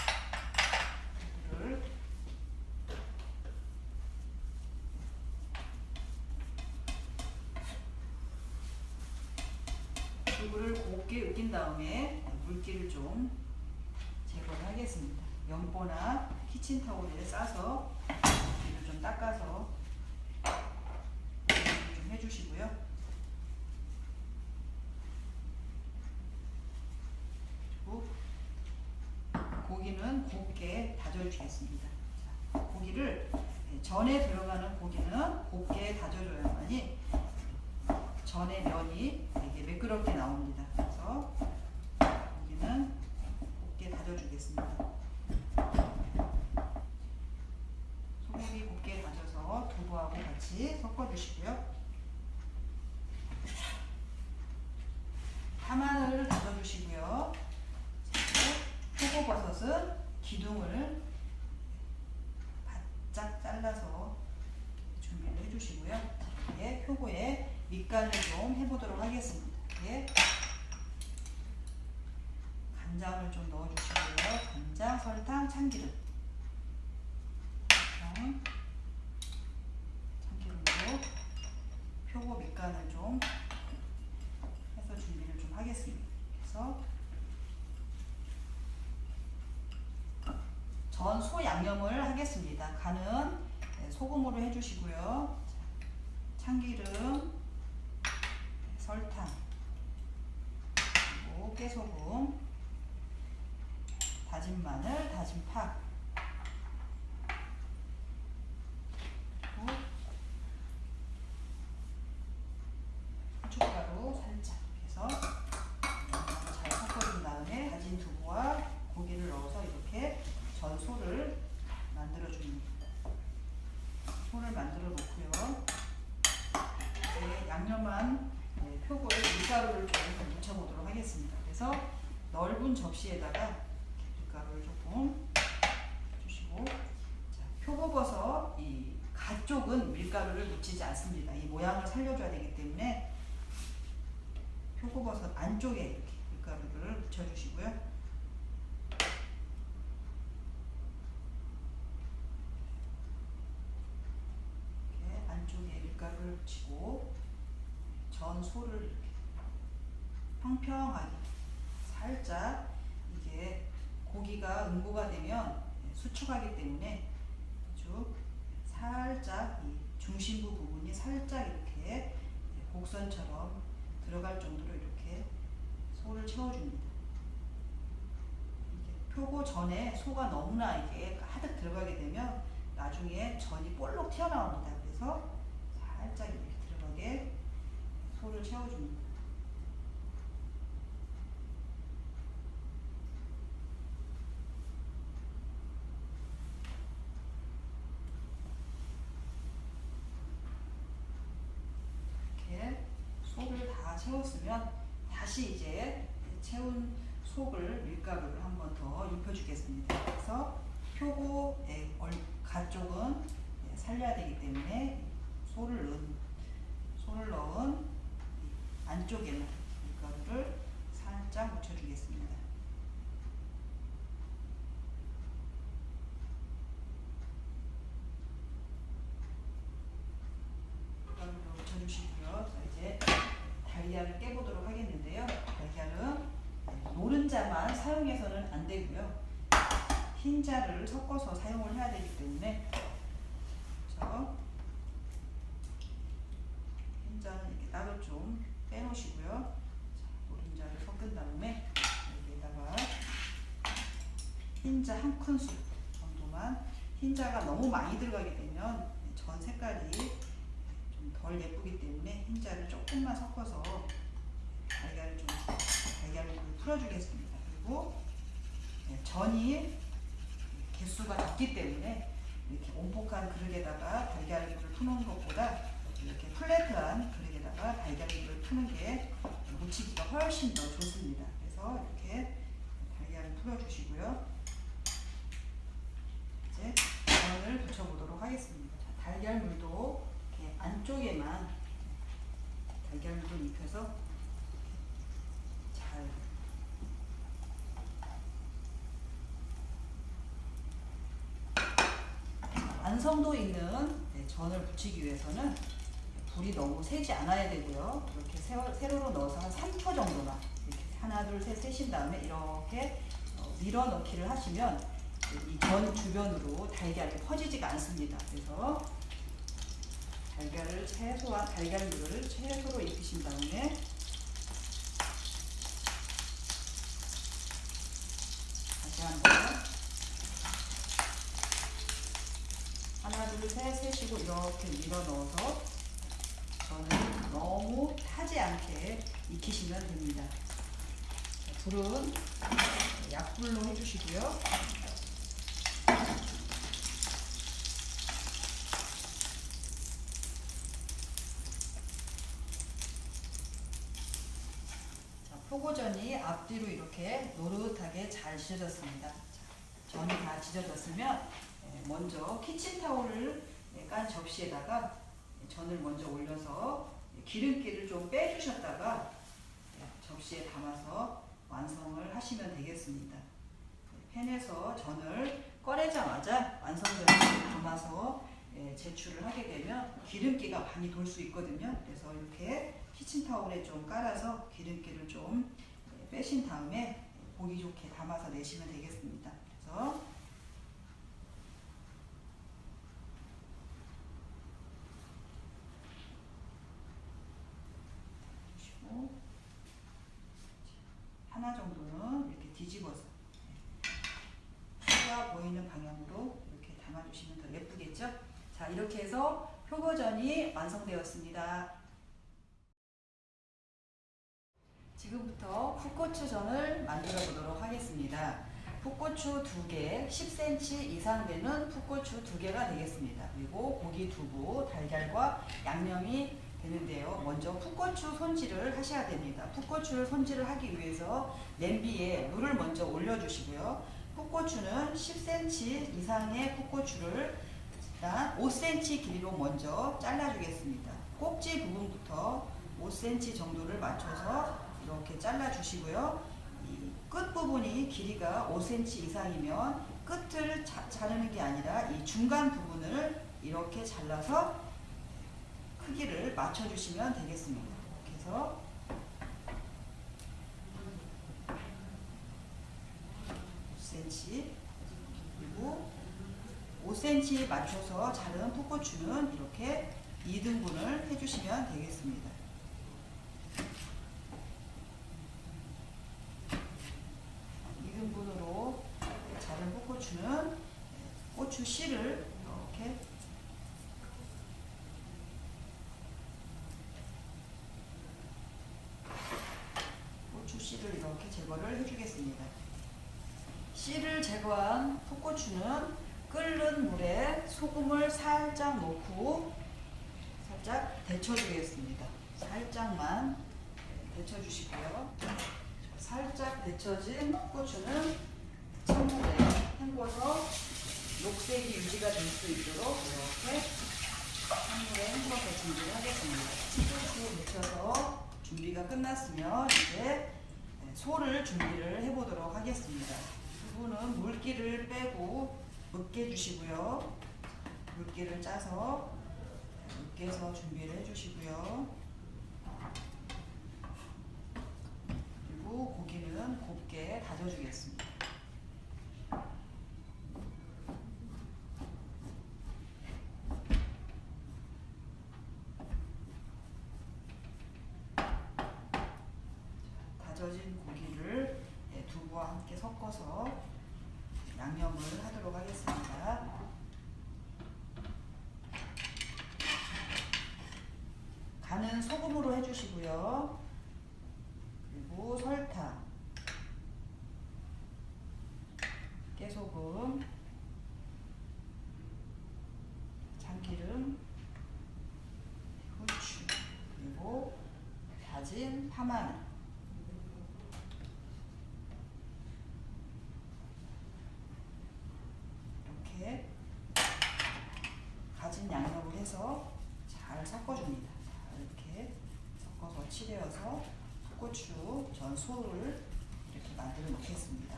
두부를 곱게 으긴 다음에 물기를 좀 제거를 하겠습니다. 연보나 키친타올에 싸서 물기를 좀 닦아서 좀 해주시고요. 고기는 곱게 다져주겠습니다. 자, 고기를 전에 들어가는 고기는 곱게 다져줘야만이 전에 면이 되게 매끄럽게 나옵니다. 그래서 고기는 곱게 다져주겠습니다. 소고기 곱게 다져서 두부하고 같이 섞어주시고요. 파마늘 다져주시고요. 표고버섯은 기둥을 바짝 잘라서 준비를 해주시고요. 이렇게 표고에 밑간을 좀 해보도록 하겠습니다. 이렇게 간장을 좀 넣어주시고요. 간장, 설탕, 참기름. 참기름으로 표고 밑간을 좀 해서 준비를 좀 하겠습니다. 그래서 전 소 양념을 하겠습니다. 간은 네, 소금으로 해주시고요. 참기름, 설탕, 그리고 깨소금, 다진 마늘, 다진 파, 그리고 후춧가루 살짝 해서 잘 섞어준 다음에 다진 두부와 고기를 넣어서 이렇게 전소를 만들어 줍니다. 소를 만들어 놓고요. 이제 양념한 네, 표고에 밀가루를 조금 묻혀보도록 하겠습니다. 그래서 넓은 접시에다가 밀가루를 조금 주시고 자, 표고버섯 이 가쪽은 밀가루를 묻히지 않습니다. 이 모양을 살려줘야 되기 때문에 표고버섯 안쪽에 이렇게 밀가루를 묻혀주시고요. 이렇게 안쪽에 밀가루를 묻히고 전 소를 평평하게 살짝 이게 고기가 응고가 되면 수축하기 때문에 아주 살짝 이 중심부 부분이 살짝 이렇게 곡선처럼 들어갈 정도로 이렇게 소를 채워줍니다. 표고 전에 소가 너무나 이게 가득 들어가게 되면 나중에 전이 볼록 튀어나옵니다. 그래서 살짝 이렇게 들어가게 소를 채워줍니다. 이렇게 속을 다 채웠으면 다시 이제 채운 속을 밀가루를 한 번 더 입혀주겠습니다. 그래서 표고의 얼- 가쪽은 예, 살려야 되기 때문에 소를 넣은 소를 넣은 이 안쪽에는 밀가루를 살짝 묻혀주겠습니다. 밀가루를 묻혀주시고요. 자, 이제 달걀을 깨보도록 하겠는데요. 달걀은 노른자만 사용해서는 안 되고요. 흰자를 섞어서 사용을 해야 되기 때문에 그래서 흰자는 이렇게 따로 좀 빼놓으시고요. 자, 노른자를 섞은 다음에 여기에다가 흰자 한 큰술 정도만 흰자가 너무 많이 들어가게 되면 전 색깔이 좀 덜 예쁘기 때문에 흰자를 조금만 섞어서 달걀을 좀 달걀을 풀어주겠습니다. 그리고 네, 전이 개수가 적기 때문에 이렇게 온폭한 그릇에다가 달걀물을 푸는 것보다 이렇게 플랫한 그릇에다가 달걀물을 푸는 게 무치기가 훨씬 더 좋습니다. 그래서 이렇게 달걀을 풀어주시고요. 이제 전을 붙여보도록 하겠습니다. 자, 달걀물도 이렇게 안쪽에만 달걀물을 입혀서 잘 완성도 있는 네, 전을 부치기 위해서는 불이 너무 세지 않아야 되고요. 이렇게 세로, 세로로 넣어서 한 3초 정도만 이렇게 하나 둘 셋 세신 다음에 이렇게 어, 밀어 넣기를 하시면 이 전 주변으로 달걀이 퍼지지가 않습니다. 그래서 달걀을 최소한 달걀물을 최소로 익히신 다음에 다시 한번 하나 둘셋 세시고 이렇게 밀어 넣어서 저는 너무 타지 않게 익히시면 됩니다. 자, 불은 약불로 해주시고요. 자, 포고전이 앞뒤로 이렇게 노릇하게 잘 지져졌습니다. 자, 전이 다 지져졌으면 예, 먼저 키친타올을 예, 깐 접시에다가 전을 먼저 올려서 기름기를 좀 빼주셨다가 예, 접시에 담아서 완성을 하시면 되겠습니다. 팬에서 전을 꺼내자마자 완성전을 담아서 예, 제출을 하게 되면 기름기가 많이 돌 수 있거든요. 그래서 이렇게 키친타올에 좀 깔아서 기름기를 좀 예, 빼신 다음에 보기 좋게 담아서 내시면 되겠습니다. 그래서 주시고 하나 정도는 이렇게 뒤집어서 수가 보이는 방향으로 이렇게 담아주시면 더 예쁘겠죠? 자 이렇게 해서 표고전이 완성되었습니다. 지금부터 풋고추전을 만들어 보도록 하겠습니다. 풋고추 2개, 10cm 이상 되는 풋고추 2개가 되겠습니다. 그리고 고기 두부, 달걀과 양념이 되는데요. 먼저 풋고추 손질을 하셔야 됩니다. 풋고추를 손질을 하기 위해서 냄비에 물을 먼저 올려주시고요. 풋고추는 10cm 이상의 풋고추를 일단 5cm 길이로 먼저 잘라주겠습니다. 꼭지 부분부터 5cm 정도를 맞춰서 이렇게 잘라주시고요. 이 끝부분이 길이가 5cm 이상이면 끝을 자, 자르는 게 아니라 이 중간 부분을 이렇게 잘라서 크기를 맞춰주시면 되겠습니다. 5cm 그리고 5cm 맞춰서 자른 풋고추는 이렇게 2등분을 해주시면 되겠습니다. 이등분으로 자른 풋고추는 고추 씨를 이렇게 고추 씨를 이렇게 제거를 해주겠습니다. 씨를 제거한 풋고추는 끓는 물에 소금을 살짝 넣고 살짝 데쳐주겠습니다. 살짝만 데쳐주시고요. 살짝 데쳐진 풋고추는 찬물에 헹궈서 녹색이 유지가 될 수 있도록 이렇게 찬물에 헹궈서 준비를 하겠습니다. 풋고추 데쳐서 준비가 끝났으면 이제 소를 준비를 해보도록 하겠습니다. 두 분은 물기를 빼고 으깨 주시고요. 물기를 짜서 으깨서 준비를 해주시고요. 그리고 고기는 곱게 다져주겠습니다. 다져진 고기를 네, 두부와 함께 섞어서 양념을 하도록 하겠습니다. 간은 소금으로 해주시고요. 그리고 설탕, 깨소금, 참기름, 후추, 그리고 파마늘 이렇게 가진 양념을 해서 잘 섞어줍니다. 자, 이렇게 섞어서 치대어서 풋고추 전 소를 이렇게 만들어 놓겠습니다.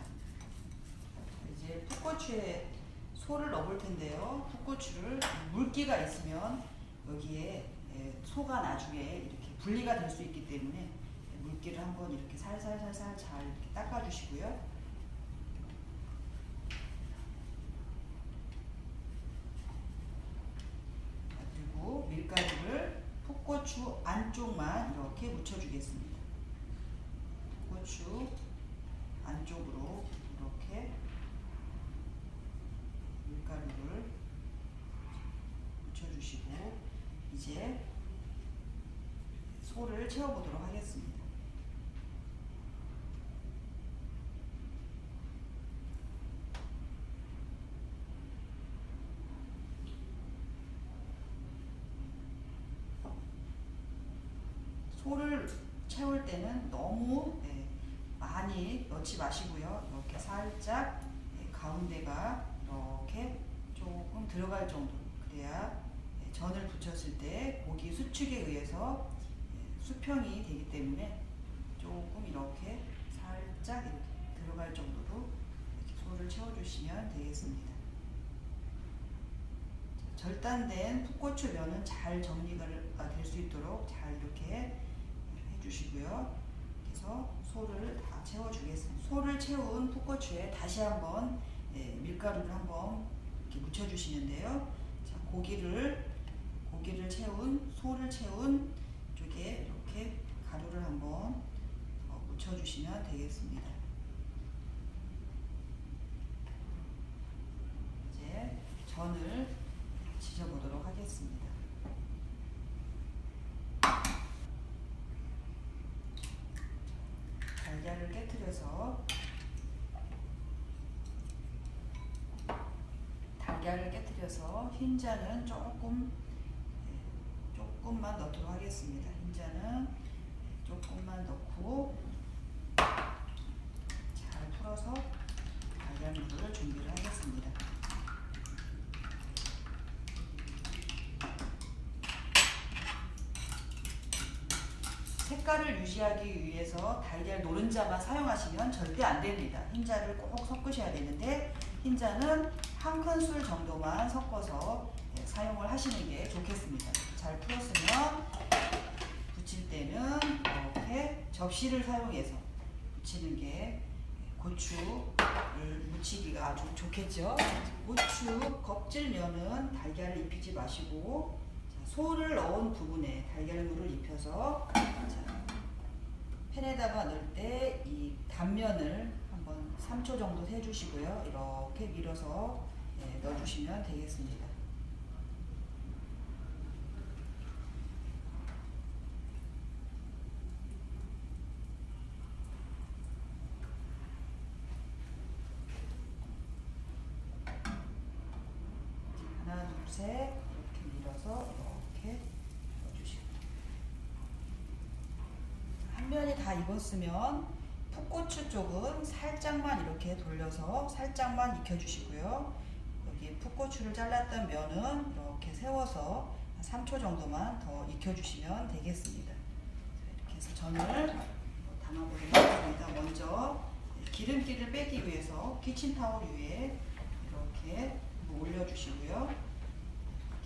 이제 풋고추에 소를 넣을 텐데요. 풋고추를 물기가 있으면 여기에 예, 소가 나중에 이렇게 분리가 될 수 있기 때문에 물기를 한번 이렇게 살살살살 잘 이렇게 닦아주시고요. 그리고 밀가루를 풋고추 안쪽만 이렇게 묻혀주겠습니다. 풋고추 안쪽으로 이렇게 밀가루를 묻혀주시고 이제 소를 채워보도록 하겠습니다. 소를 채울 때는 너무 예, 많이 넣지 마시고요. 이렇게 살짝 예, 가운데가 이렇게 조금 들어갈 정도 그래야 예, 전을 부쳤을 때 고기 수축에 의해서 예, 수평이 되기 때문에 조금 이렇게 살짝 이렇게 들어갈 정도로 이렇게 소를 채워주시면 되겠습니다. 절단된 풋고추 면은 잘 정리가 될 수 있도록 잘 이렇게 해 주시고요. 그래서 소를 다 채워주겠습니다. 소를 채운 풋고추에 다시 한번 예, 밀가루를 한번 이렇게 묻혀주시는데요. 자, 고기를 고기를 채운 소를 채운 쪽에 이렇게 가루를 한번 어, 묻혀주시면 되겠습니다. 이제 전을 지져보도록 하겠습니다. 달걀을 깨뜨려서 달걀을 깨뜨려서 흰자는 조금 예, 조금만 넣도록 하겠습니다. 흰자는 조금만 넣고 잘 풀어서 달걀물을 준비를 하겠습니다. 색깔을 유지하기 위해서 달걀 노른자만 사용하시면 절대 안 됩니다. 흰자를 꼭 섞으셔야 되는데 흰자는 한 큰술 정도만 섞어서 네, 사용을 하시는 게 좋겠습니다. 잘 풀었으면 붙일 때는 이렇게 접시를 사용해서 붙이는 게 고추를 무치기가 아주 좋겠죠. 고추 껍질면은 달걀을 입히지 마시고 자, 소를 넣은 부분에 달걀물을 입혀서 자, 팬에다가 넣을 때 이 단면을 한번 3초 정도 해주시고요. 이렇게 밀어서 예, 넣어주시면 되겠습니다. 하나, 둘, 셋 이렇게 밀어서 이렇게 넣어주시고 한 면이 다 익었으면 풋고추 쪽은 살짝만 이렇게 돌려서 살짝만 익혀주시고요. 여기 풋고추를 잘랐던 면은 이렇게 세워서 한 3초 정도만 더 익혀주시면 되겠습니다. 자, 이렇게 해서 전을 담아보도록 하겠습니다. 먼저 기름기를 빼기 위해서 키친타올 위에 이렇게 올려주시고요.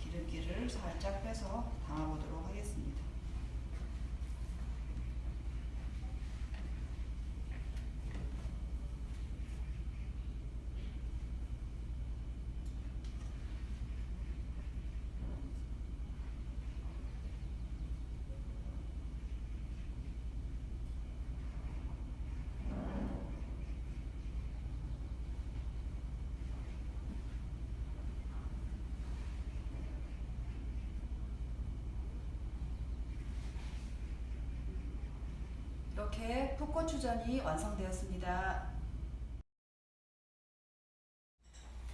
기름기를 살짝 빼서 담아보도록 하겠습니다. 이렇게 풋고추전이 완성되었습니다.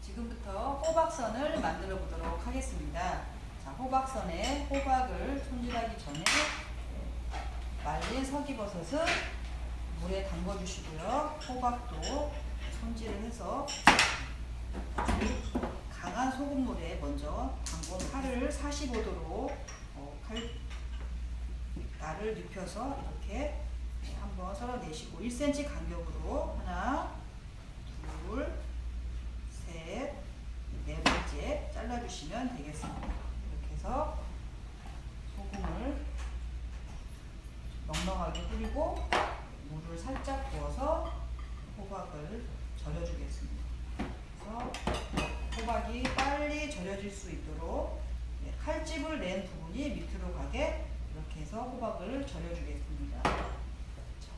지금부터 호박선을 만들어 보도록 하겠습니다. 자, 호박선에 호박을 손질하기 전에 말린 서기버섯은 물에 담궈 주시고요. 호박도 손질을 해서 강한 소금물에 먼저 담궈 팔을 45도로 어, 칼 날을 눕혀서 이렇게 한번 썰어내시고 1cm 간격으로 하나, 둘, 셋, 네 번째 잘라주시면 되겠습니다. 이렇게 해서 소금을 넉넉하게 뿌리고 물을 살짝 부어서 호박을 절여주겠습니다. 그래서 호박이 빨리 절여질 수 있도록 네, 칼집을 낸 부분이 밑으로 가게 이렇게 해서 호박을 절여주겠습니다.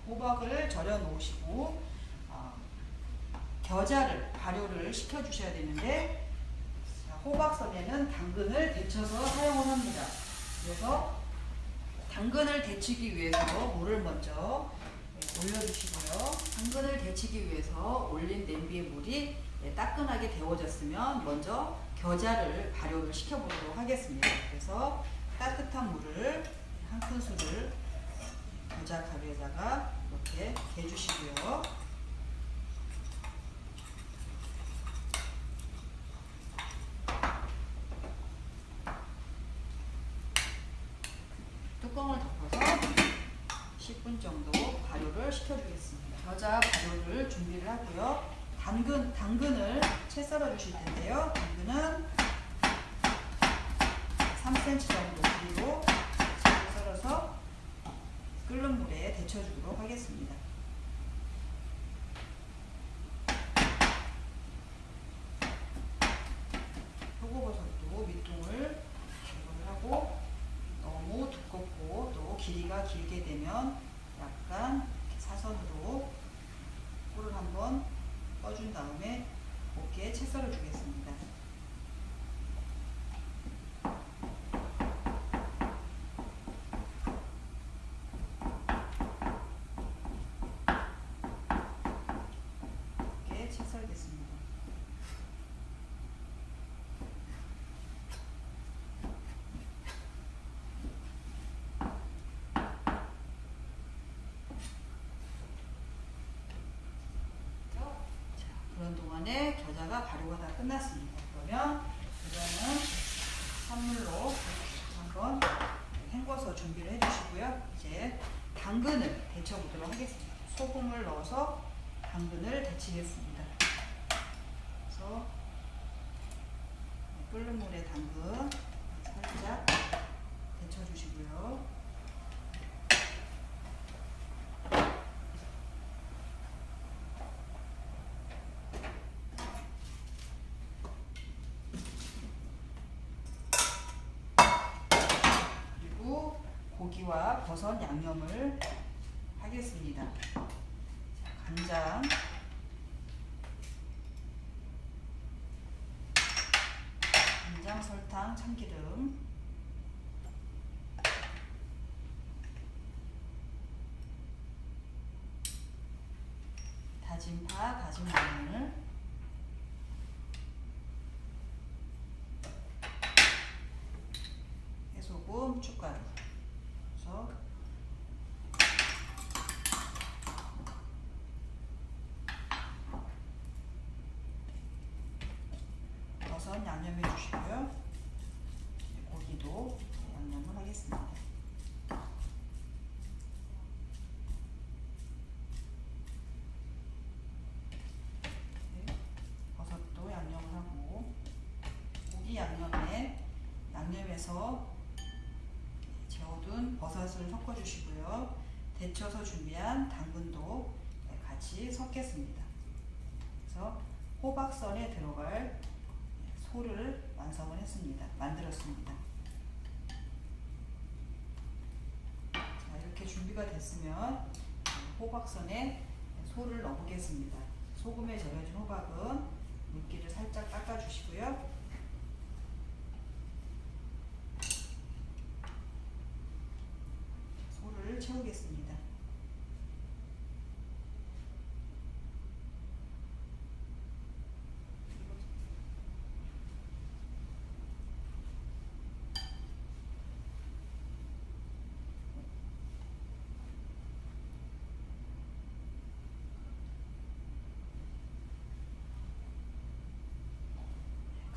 자, 호박을 절여 놓으시고 어, 겨자를 발효를 시켜 주셔야 되는데 자, 호박선에는 당근을 데쳐서 사용을 합니다. 그래서 당근을 데치기 위해서 물을 먼저 네, 올려주시고요. 당근을 데치기 위해서 올린 냄비의 물이 네, 따끈하게 데워졌으면 먼저 겨자를 발효를 시켜보도록 하겠습니다. 그래서 따뜻한 물을 한 큰술을 겨자 가루에다가 이렇게 개주시고요. 뚜껑을 덮어서 10분 정도 발효를 시켜주겠습니다. 겨자 발효를 준비를 하고요. 당근, 당근을 채 썰어 주실 텐데요. 당근은 3cm 정도 썰어서 끓는 물에 데쳐주도록 하겠습니다. 표고버섯도 밑둥을 제거를 하고 너무 두껍고 또 길이가 길게 되면 약간 사선으로 꿀을 한번 떠준 다음에 곱게 채 썰어 주겠습니다. 이렇게 채 썰겠습니다. 자, 동안에 겨자가 발효가 다 끝났습니다. 그러면 겨자는 선물로 한번 헹궈서 준비를 해주시고요. 이제 당근을 데쳐보도록 하겠습니다. 소금을 넣어서 당근을 데치겠습니다. 그래서 끓는 물에 당근 살짝 데쳐주시고요. 그리고 고기와 버섯 양념을 하겠습니다. 자, 간장, 간장, 설탕, 참기름, 다진 파, 다진 마늘, 해소금, 축가루. 그래서 버섯 양념해 주시고요. 고기도 양념을 하겠습니다. 네, 버섯도 양념을 하고 고기 양념에 양념해서 재워둔 버섯을 섞어주시고요. 데쳐서 준비한 당근도 같이 섞겠습니다. 그래서 호박선에 들어갈 소를 완성을 했습니다. 만들었습니다. 자, 이렇게 준비가 됐으면 호박선에 소를 넣어보겠습니다. 소금에 절여진 호박은 물기를 살짝 닦아주시고요. 소를 채우겠습니다.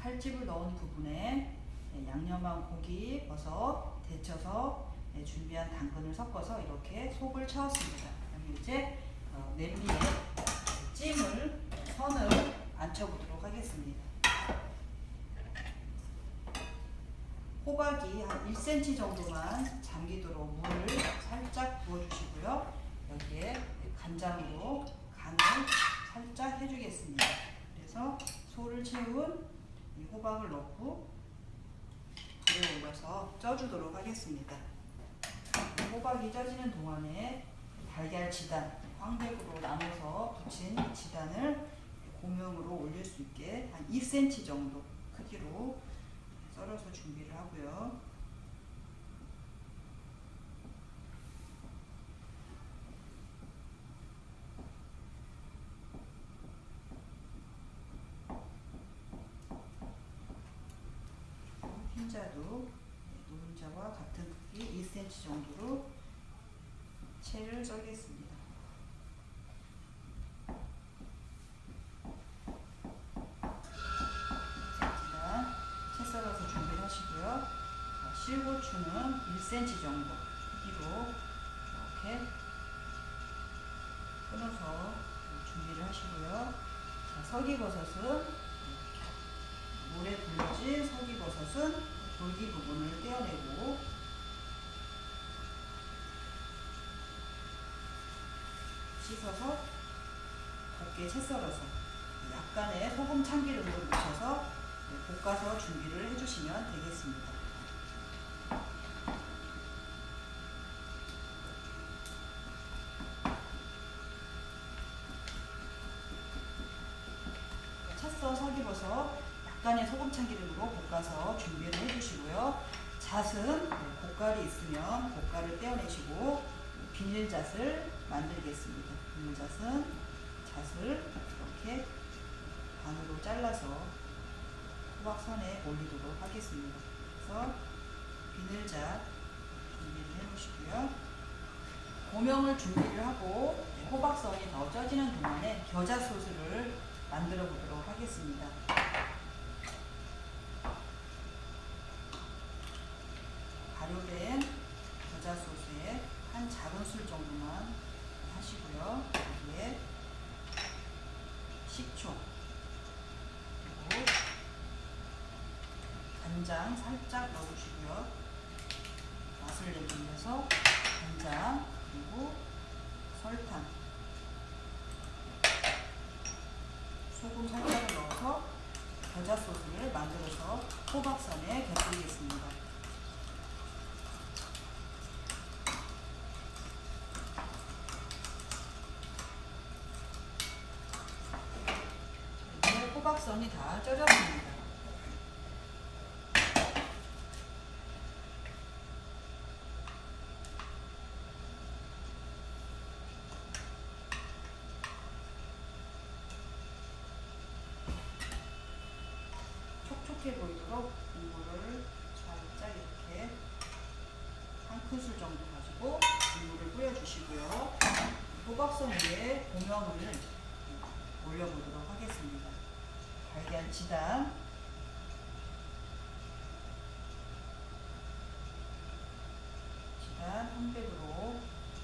칼집을 넣은 부분에 네, 양념한 고기, 버섯 데쳐서 네, 준비한 당근을 섞어서 이렇게 속을 채웠습니다. 그럼 이제 어, 냄비에 찜을 선을 앉혀보도록 하겠습니다. 호박이 한 1cm 정도만 잠기도록 물을 살짝 부어주시고요. 여기에 간장으로 간을 살짝 해주겠습니다. 그래서 소를 채운 이 호박을 넣고 불에 올려서 쪄주도록 하겠습니다. 호박이 쪄지는 동안에 달걀 지단, 황백으로 나눠서 붙인 지단을 고명으로 올릴 수 있게 한 2cm 정도 크기로 썰어서 준비를 하고요. 정도로 채를 썰겠습니다. 채 썰어서 준비를 하시고요. 실고추는 1cm 정도 크기로 이렇게 끊어서 준비를 하시고요. 자, 서기버섯은 물에 불진 서기버섯은 돌기 부분을 떼어내고 씻어서 곱게 채 썰어서 약간의 소금 참기름을 묻혀서 볶아서 준비를 해주시면 되겠습니다. 찼어 서기버섯 약간의 소금 참기름으로 볶아서 준비를 해주시고요. 잣은 고깔이 있으면 고깔을 떼어내시고 비닐잣을 만들겠습니다. 비닐잣은 잣을 이렇게 반으로 잘라서 호박선에 올리도록 하겠습니다. 그래서 비늘잣 준비를 해놓으시고요. 고명을 준비를 하고 호박선이 더 쪄지는 동안에 겨자 소스를 만들어 보도록 하겠습니다. 발효된 겨자 소스에 한 작은 술 정도 간장 살짝 넣어주시고요. 맛을 위해서 간장 그리고 설탕 소금 살짝을 넣어서 겨자 소스를 만들어서 호박선에 곁들이겠습니다. 이제 호박선이 다 쪄졌습니다. 촉촉해 보이도록 국물을 살짝 이렇게 한 큰술 정도 가지고 국물을 뿌려주시고요. 호박선 위에 고명을 올려보도록 하겠습니다. 달걀 지단 한 팩으로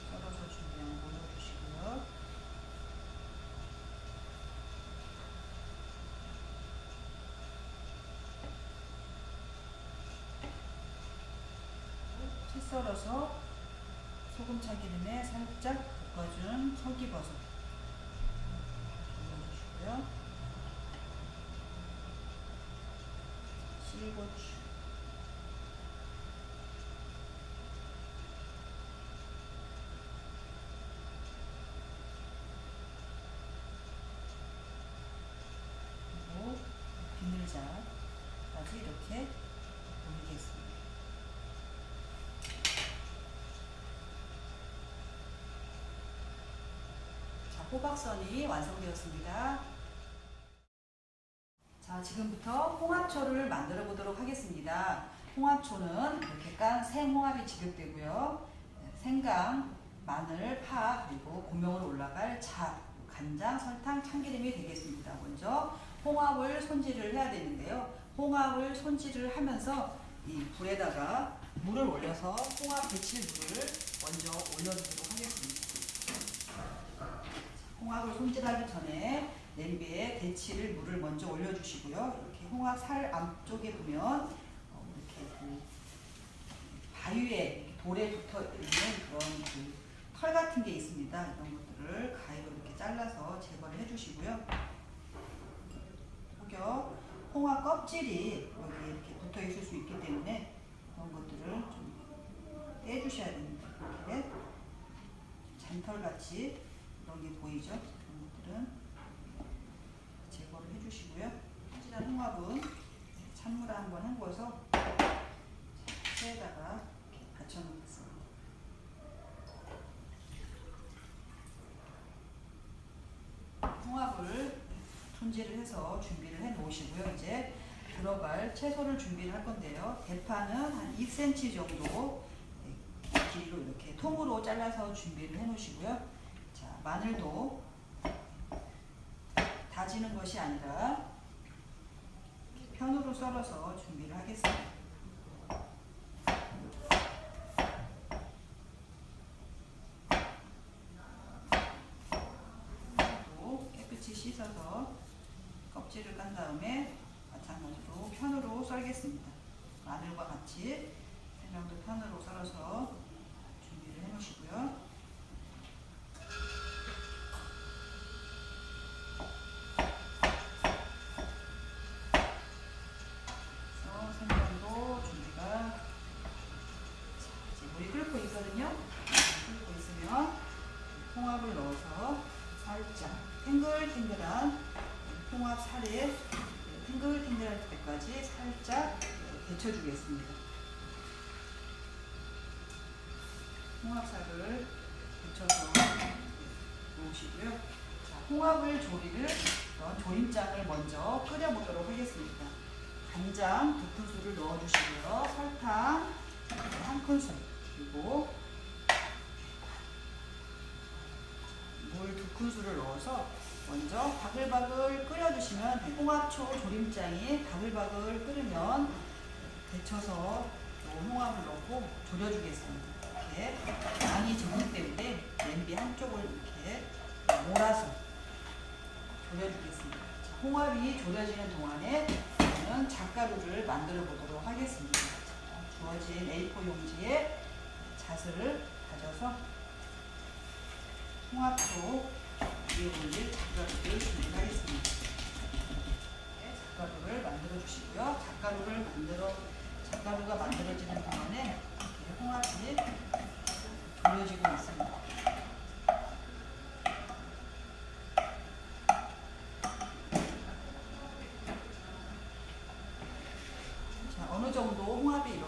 썰어서 준비한 거 올려주시고요. 채 썰어서 소금 참기름에 살짝 볶아준 설기버섯 올려주시고요. 실고추 그리고 비늘자까지 이렇게 올리겠습니다. 자, 호박선이 완성되었습니다. 자, 지금부터 홍합초를 만들어 보도록 하겠습니다. 홍합초는 이렇게 깐 생홍합이 지급되고요. 생강, 마늘, 파, 그리고 고명으로 올라갈 자, 간장, 설탕, 참기름이 되겠습니다. 먼저 홍합을 손질을 해야 되는데요. 홍합을 손질을 하면서 이 불에다가 물을 올려서 홍합 데칠 물을 먼저 올려주도록 하겠습니다. 홍합을 손질하기 전에 냄비에 데칠 물을 먼저 올려주시고요. 이렇게 홍합 살 앞쪽에 보면 어, 이렇게 그 바위에 돌에 붙어 있는 그런 그 털 같은 게 있습니다. 이런 것들을 가위로 이렇게 잘라서 제거를 해주시고요. 혹여 홍합 껍질이 여기 이렇게 붙어 있을 수 있기 때문에 그런 것들을 좀 떼주셔야 됩니다. 이렇게 잔털 같이 게 보이죠? 그런 것들은 제거를 해주시고요. 손질한 홍합은 찬물에 한번 헹궈서 체에다가 받쳐놓겠습니다. 홍합을 손질을 해서 준비를 해 놓으시고요. 이제 들어갈 채소를 준비를 할 건데요. 대파는 한 2cm 정도 길이로 이렇게 통으로 잘라서 준비를 해 놓으시고요. 자, 마늘도 다지는 것이 아니라 편으로 썰어서 준비를 하겠습니다. 또 깨끗이 씻어서 껍질을 깐 다음에 마찬가지로 편으로 썰겠습니다. 마늘과 같이 생강도 편으로 썰어서 준비를 해 놓으시고요. 자, 홍합을 조리를 조림장을 먼저 끓여보도록 하겠습니다. 간장 두 큰술을 넣어주시고요. 설탕 한 큰술 그리고 물 두 큰술을 넣어서 먼저 바글바글 끓여주시면 홍합초 조림장이 바글바글 끓으면 데쳐서 홍합을 넣고 졸여주겠습니다. 이렇게 많이 적는 때문에 냄비 한쪽을 이렇게 몰아서 졸여주겠습니다. 자, 홍합이 졸여지는 동안에 저는 잣가루를 만들어 보도록 하겠습니다. 자, 주어진 A4 용지에 잣을 다져서 홍합초 위에 올릴 잣가루를 준비하겠습니다. 네, 잣가루를 만들어 주시고요. 잣가루를 만들어 잣가루가 만들어지는 동안에 홍합이 돌려지고 있습니다. 자, 어느 정도 홍합이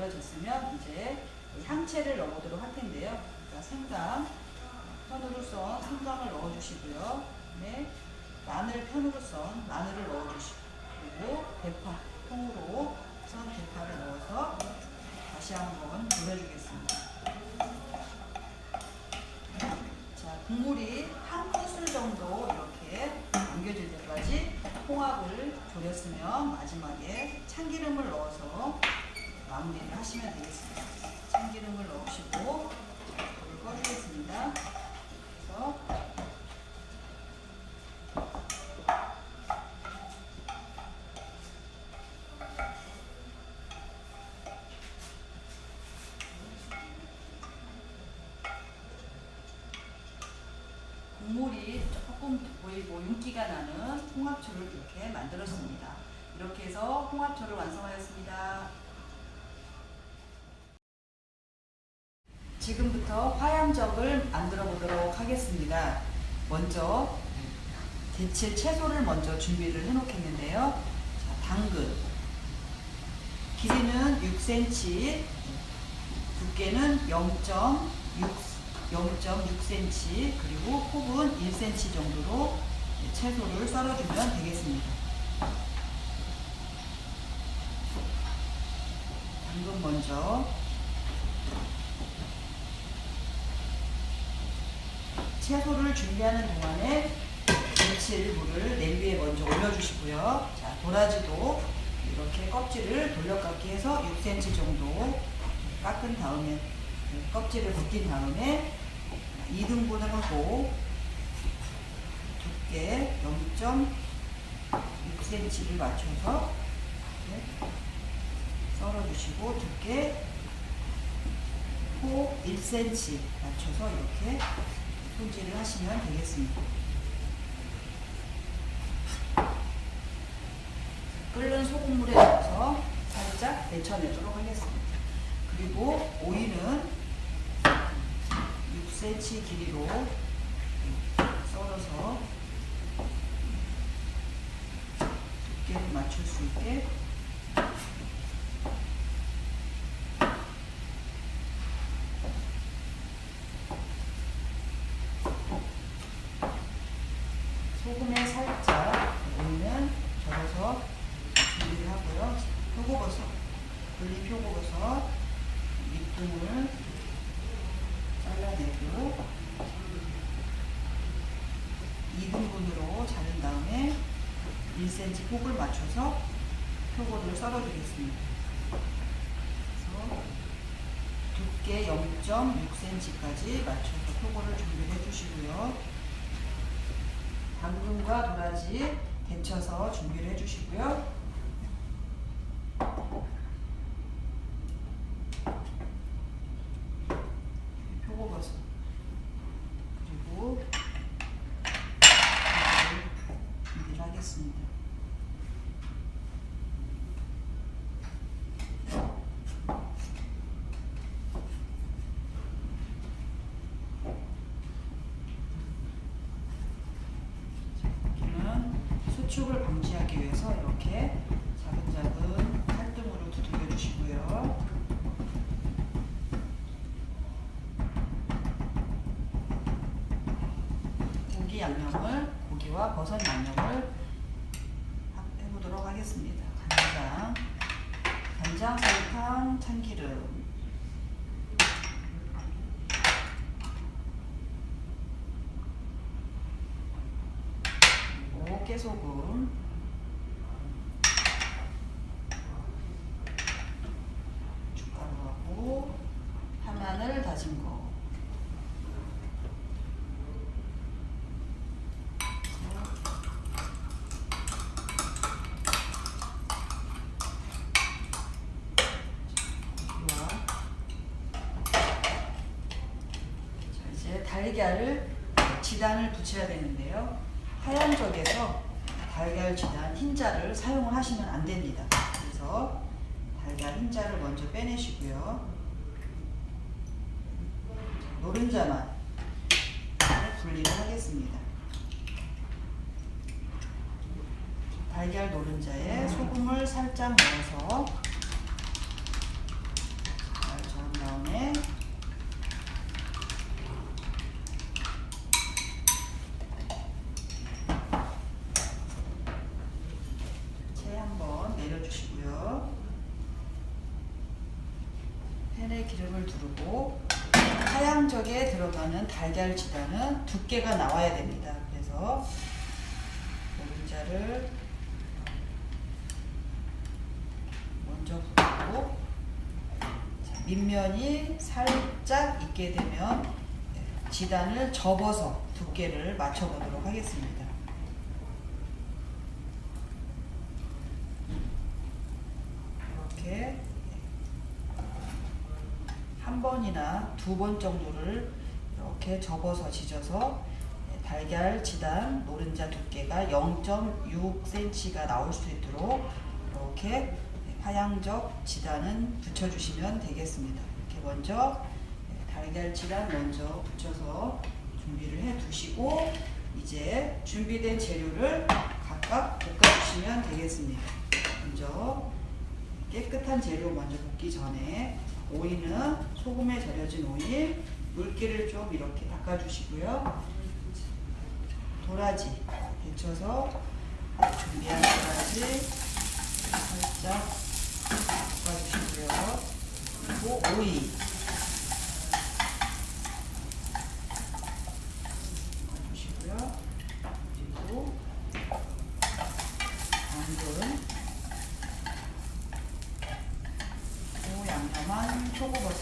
이렇게 절여졌으면 이제 향채를 넣어보도록 할 텐데요. 자, 생강, 편으로 썬 생강을 넣어주시고요. 네, 마늘 편으로 썬 마늘을 넣어주시고 그리고 대파, 통으로 썬 대파를 넣어서 다시 한번 돌려주겠습니다. 자, 국물이 한 큰술 정도 이렇게 남겨질 때까지 홍합을 졸였으면 마지막에 참기름을 넣어서 마무리를 하시면 되겠습니다. 참기름을 넣으시고 자, 불을 꺼주겠습니다. 그래서 국물이 조금 보이고 윤기가 나는 홍합초를 이렇게 만들었습니다. 이렇게 해서 홍합초를 완성하였습니다. 화양적을 만들어 보도록 하겠습니다. 먼저 데칠 채소를 먼저 준비를 해 놓겠는데요. 자, 당근 길이는 6cm, 두께는 0.6 0.6cm 그리고 폭은 1cm 정도로 채소를 썰어주면 되겠습니다. 당근 먼저 채소를 준비하는 동안에 데칠 물을 냄비에 먼저 올려주시고요. 자, 도라지도 이렇게 껍질을 돌려깎기 해서 6cm 정도 깎은 다음에 껍질을 벗긴 다음에 2등분을 하고 두께 0.6cm를 맞춰서 썰어주시고 두께 폭 1cm 맞춰서 이렇게 손질을 하시면 되겠습니다. 끓는 소금물에 넣어서 살짝 데쳐내도록 하겠습니다. 그리고 오이는 6cm 길이로 썰어서 두께를 맞출 수 있게 소금에 살짝 오이는 절여서 준비를 하고요. 표고버섯, 불린 표고버섯 밑둥을 잘라내고 2등분으로 자른 다음에 1cm 폭을 맞춰서 표고를 썰어주겠습니다. 그래서 두께 0.6cm까지 맞춰서 표고를 준비해 주시고요. 당근과 도라지 데쳐서 준비를 해주시고요. 표고버섯 그리고 준비를 하겠습니다. 수축을 방지하기 위해서 이렇게 작은 작은 칼등으로 두들겨 주시고요. 고기 양념을 고기와 버섯 양념을 하- 해보도록 하겠습니다. 간장, 간장, 설탕, 참기름. 깨소금 주가루하고 파마늘 다진 거 달걀을 지단을 붙여야 되는데요. 하얀 쪽에서 흰자를 사용을 하시면 안 됩니다. 그래서 달걀 흰자를 먼저 빼내시고요. 노른자만 분리를 하겠습니다. 달걀 노른자에 소금을 살짝 넣어서 잘 저은 다음에 채 한번 내려주시고요. 기름을 두르고 하양적에 들어가는 달걀 지단은 두께가 나와야 됩니다. 그래서 노른자를 먼저 붓고 자, 밑면이 살짝 익게 되면 지단을 접어서 두께를 맞춰보도록 하겠습니다. 이렇게 한 번이나 두 번 정도를 이렇게 접어서 지져서 달걀 지단 노른자 두께가 0.6cm가 나올 수 있도록 이렇게 화양적 지단은 붙여주시면 되겠습니다. 이렇게 먼저 달걀 지단 먼저 붙여서 준비를 해 두시고 이제 준비된 재료를 각각 볶아주시면 되겠습니다. 먼저 깨끗한 재료 먼저 볶기 전에 오이는 소금에 절여진 오이 물기를 좀 이렇게 닦아주시고요. 도라지 데쳐서 준비한 도라지 살짝 볶아주시고요. 그리고 오이 볶아주시고요. 그리고 당근 그리고 양념한 표고버섯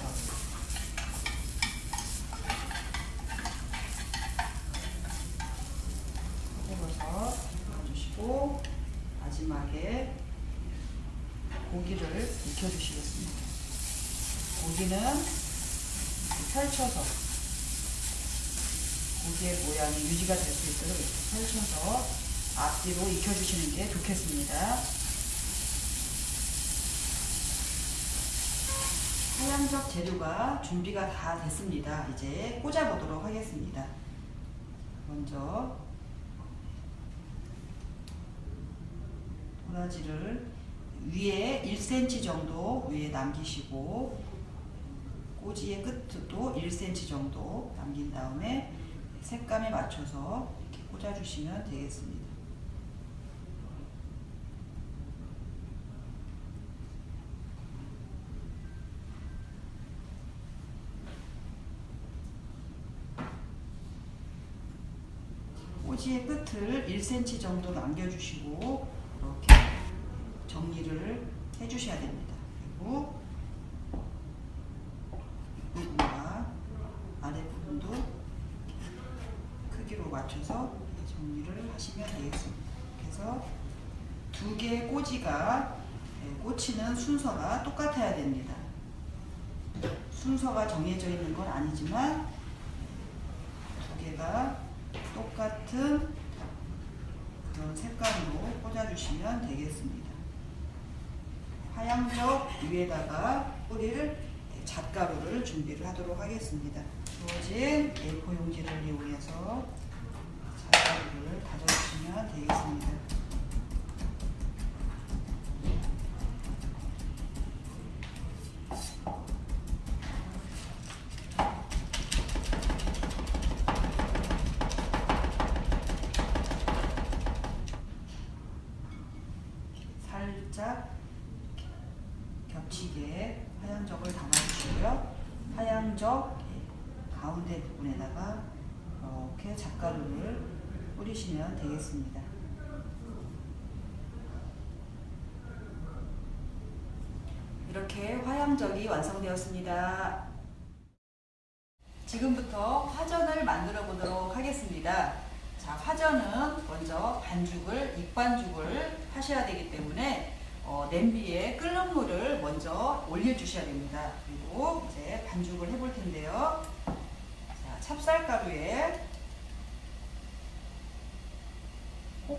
표고버섯 넣어주시고 마지막에 고기를 익혀주시겠습니다. 고기는 펼쳐서 고기의 모양이 유지가 될 수 있도록 이렇게 펼쳐서 앞뒤로 익혀주시는 게 좋겠습니다. 하양적 재료가 준비가 다 됐습니다. 이제 꽂아보도록 하겠습니다. 먼저 도라지를 위에 1cm 정도 위에 남기시고 꼬지의 끝도 1cm 정도 남긴 다음에 색감에 맞춰서 이렇게 꽂아주시면 되겠습니다. 꼬지의 끝을 1cm 정도 남겨주시고 이렇게 정리를 해주셔야 됩니다. 그리고 부분과 아랫부분도 크기로 맞춰서 정리를 하시면 되겠습니다. 그래서 두 개의 꼬지가 예, 꽂히는 순서가 똑같아야 됩니다. 순서가 정해져 있는 건 아니지만 두 개가 똑같은 그런 색감으로 꽂아주시면 되겠습니다. 하양적 위에다가 뿌릴 잣가루를 준비를 하도록 하겠습니다. 주어진 A4 용지를 이용해서 잣가루를 다져주시면 되겠습니다. 되겠습니다. 이렇게 화양적이 완성되었습니다. 지금부터 화전을 만들어 보도록 하겠습니다. 자, 화전은 먼저 반죽을, 익반죽을 하셔야 되기 때문에 어, 냄비에 끓는 물을 먼저 올려주셔야 됩니다. 그리고 이제 반죽을 해볼 텐데요. 자, 찹쌀가루에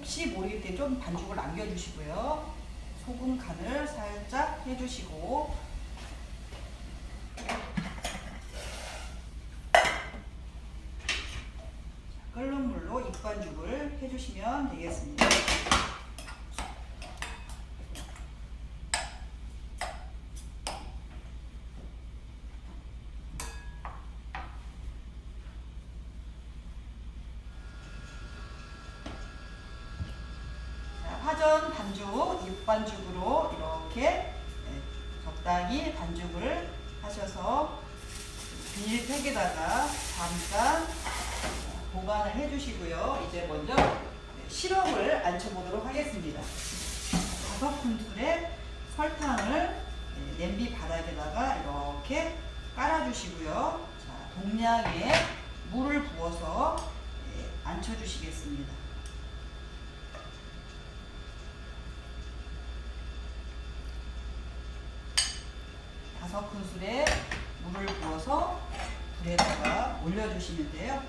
혹시 모를 때 좀 반죽을 남겨주시고요. 소금 간을 살짝 해주시고 끓는 물로 입반죽을 해주시면 되겠습니다. 자, 화전 반죽, 육반죽으로 이렇게 네, 적당히 반죽을 하셔서 비닐 팩에다가 잠깐 보관을 해주시고요. 이제 먼저 네, 시럽을 앉혀보도록 하겠습니다. 다섯 큰술의 설탕을 네, 냄비 바닥에다가 이렇게 깔아주시고요. 자, 동량의 물을 부어서 네, 앉혀주시겠습니다. 다섯 큰술에 물을 부어서 불에다가 올려주시는데요.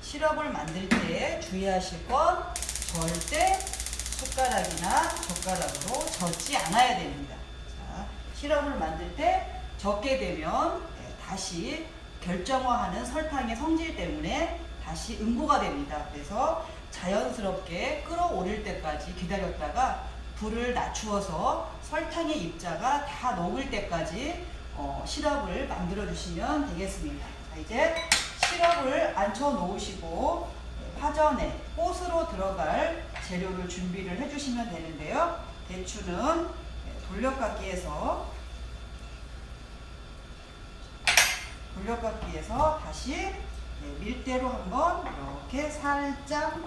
시럽을 만들 때 주의하실 건 절대 숟가락이나 젓가락으로 젓지 않아야 됩니다. 자, 시럽을 만들 때 젓게 되면 네, 다시 결정화하는 설탕의 성질 때문에 다시 응고가 됩니다. 그래서 자연스럽게 끓어오를 때까지 기다렸다가 불을 낮추어서 설탕의 입자가 다 녹을 때까지 어, 시럽을 만들어 주시면 되겠습니다. 자, 이제 시럽을 앉혀 놓으시고 화전에 꽃으로 들어갈 재료를 준비를 해주시면 되는데요. 대추는 돌려깎기에서 돌려깎기에서 다시 네, 밀대로 한번 이렇게 살짝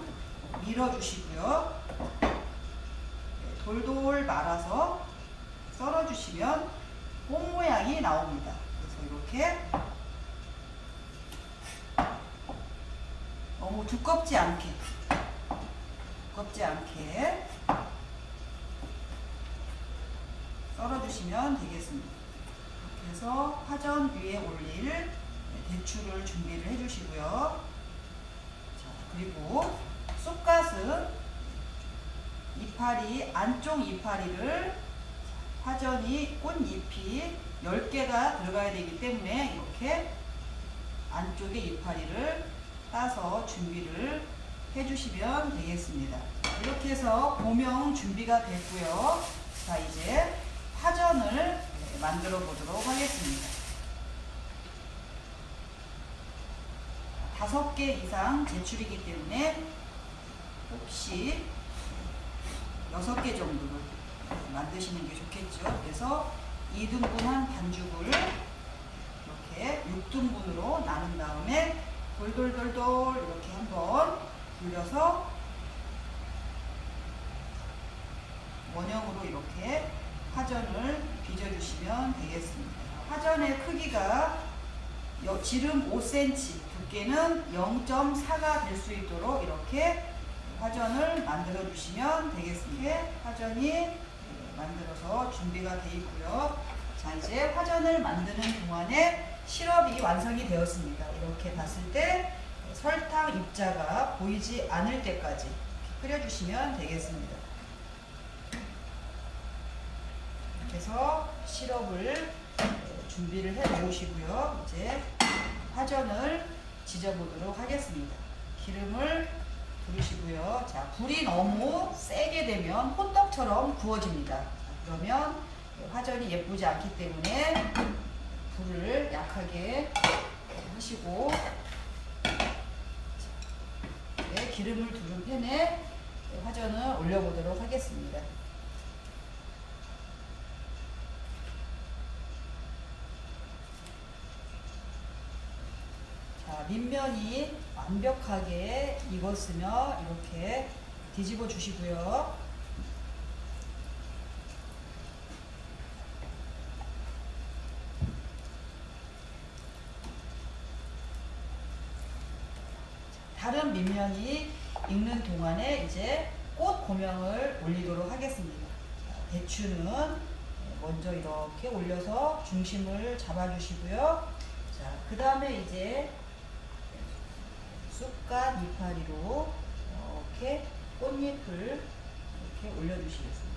밀어주시고요. 네, 돌돌 말아서 썰어주시면 꽃 모양이 나옵니다. 그래서 이렇게 너무 두껍지 않게 두껍지 않게 썰어주시면 되겠습니다. 이렇게 해서 화전 위에 올릴 대추를 준비를 해주시고요. 자, 그리고 쑥갓은 이파리 안쪽 이파리를 화전이 꽃잎이 10개가 들어가야 되기 때문에 이렇게 안쪽에 이파리를 따서 준비를 해주시면 되겠습니다. 이렇게 해서 고명 준비가 됐고요. 자 이제 화전을 만들어 보도록 하겠습니다. 다섯 개 이상 제출이기 때문에 혹시 여섯 개 정도를 만드시는 게 좋겠죠. 그래서 2등분한 반죽을 이렇게 6등분으로 나눈 다음에 돌돌돌돌 이렇게 한번 돌려서 원형으로 이렇게 화전을 빚어주시면 되겠습니다. 화전의 크기가 지름 5cm, 두께는 0.4가 될 수 있도록 이렇게 화전을 만들어 주시면 되겠습니다. 화전이 만들어서 준비가 되어 있고요. 자 이제 화전을 만드는 동안에 시럽이 완성이 되었습니다. 이렇게 봤을 때 설탕 입자가 보이지 않을 때까지 끓여주시면 되겠습니다. 해서 시럽을 준비를 해 놓으시고요. 이제 화전을 지져보도록 하겠습니다. 기름을 두르시고요. 자, 불이 너무 세게 되면 호떡처럼 구워집니다. 자, 그러면 화전이 예쁘지 않기 때문에 불을 약하게 하시고 네, 기름을 두른 팬에 화전을 올려보도록 하겠습니다. 자, 밑면이 완벽하게 익었으면 이렇게 뒤집어 주시고요. 다른 밑면이 익는 동안에 이제 꽃 고명을 올리도록 하겠습니다. 자, 대추는 먼저 이렇게 올려서 중심을 잡아주시고요. 자, 그 다음에 이제 쑥갓 이파리로 이렇게 꽃잎을 이렇게 올려주시겠습니다.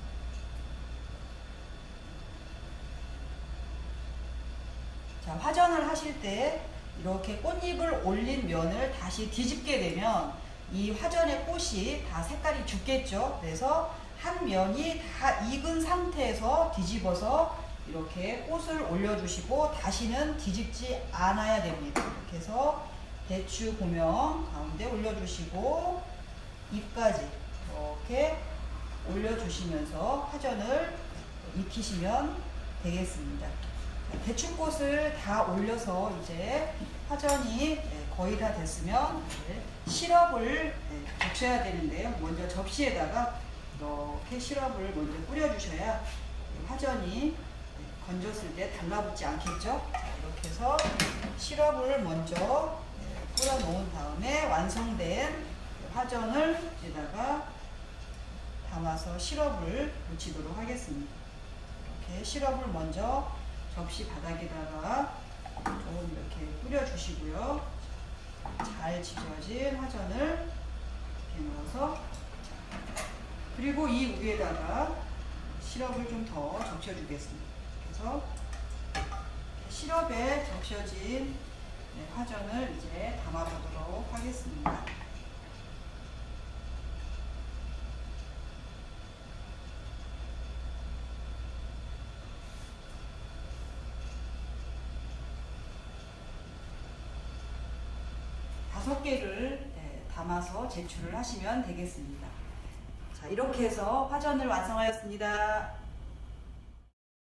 자, 화전을 하실 때 이렇게 꽃잎을 올린 면을 다시 뒤집게 되면 이 화전의 꽃이 다 색깔이 죽겠죠. 그래서 한 면이 다 익은 상태에서 뒤집어서 이렇게 꽃을 올려주시고 다시는 뒤집지 않아야 됩니다. 이렇게 해서 대추 고명 가운데 올려주시고 잎까지 이렇게 올려주시면서 화전을 익히시면 되겠습니다. 대추꽃을 다 올려서 이제 화전이 네, 거의 다 됐으면 시럽을 네, 적셔야 되는데요. 먼저 접시에다가 이렇게 시럽을 먼저 뿌려주셔야 화전이 네, 건졌을 때 달라붙지 않겠죠. 자, 이렇게 해서 시럽을 먼저 뿌려 놓은 다음에 완성된 화전을 여기다가 담아서 시럽을 묻히도록 하겠습니다. 이렇게 시럽을 먼저 접시 바닥에다가 좀 이렇게 뿌려주시고요. 잘 지져진 화전을 이렇게 넣어서 그리고 이 위에다가 시럽을 좀 더 적셔주겠습니다. 그래서 시럽에 적셔진 네, 화전을 이제 담아보도록 하겠습니다. 다섯 개를 네, 담아서 제출을 하시면 되겠습니다. 자, 이렇게 해서 화전을 완성하였습니다.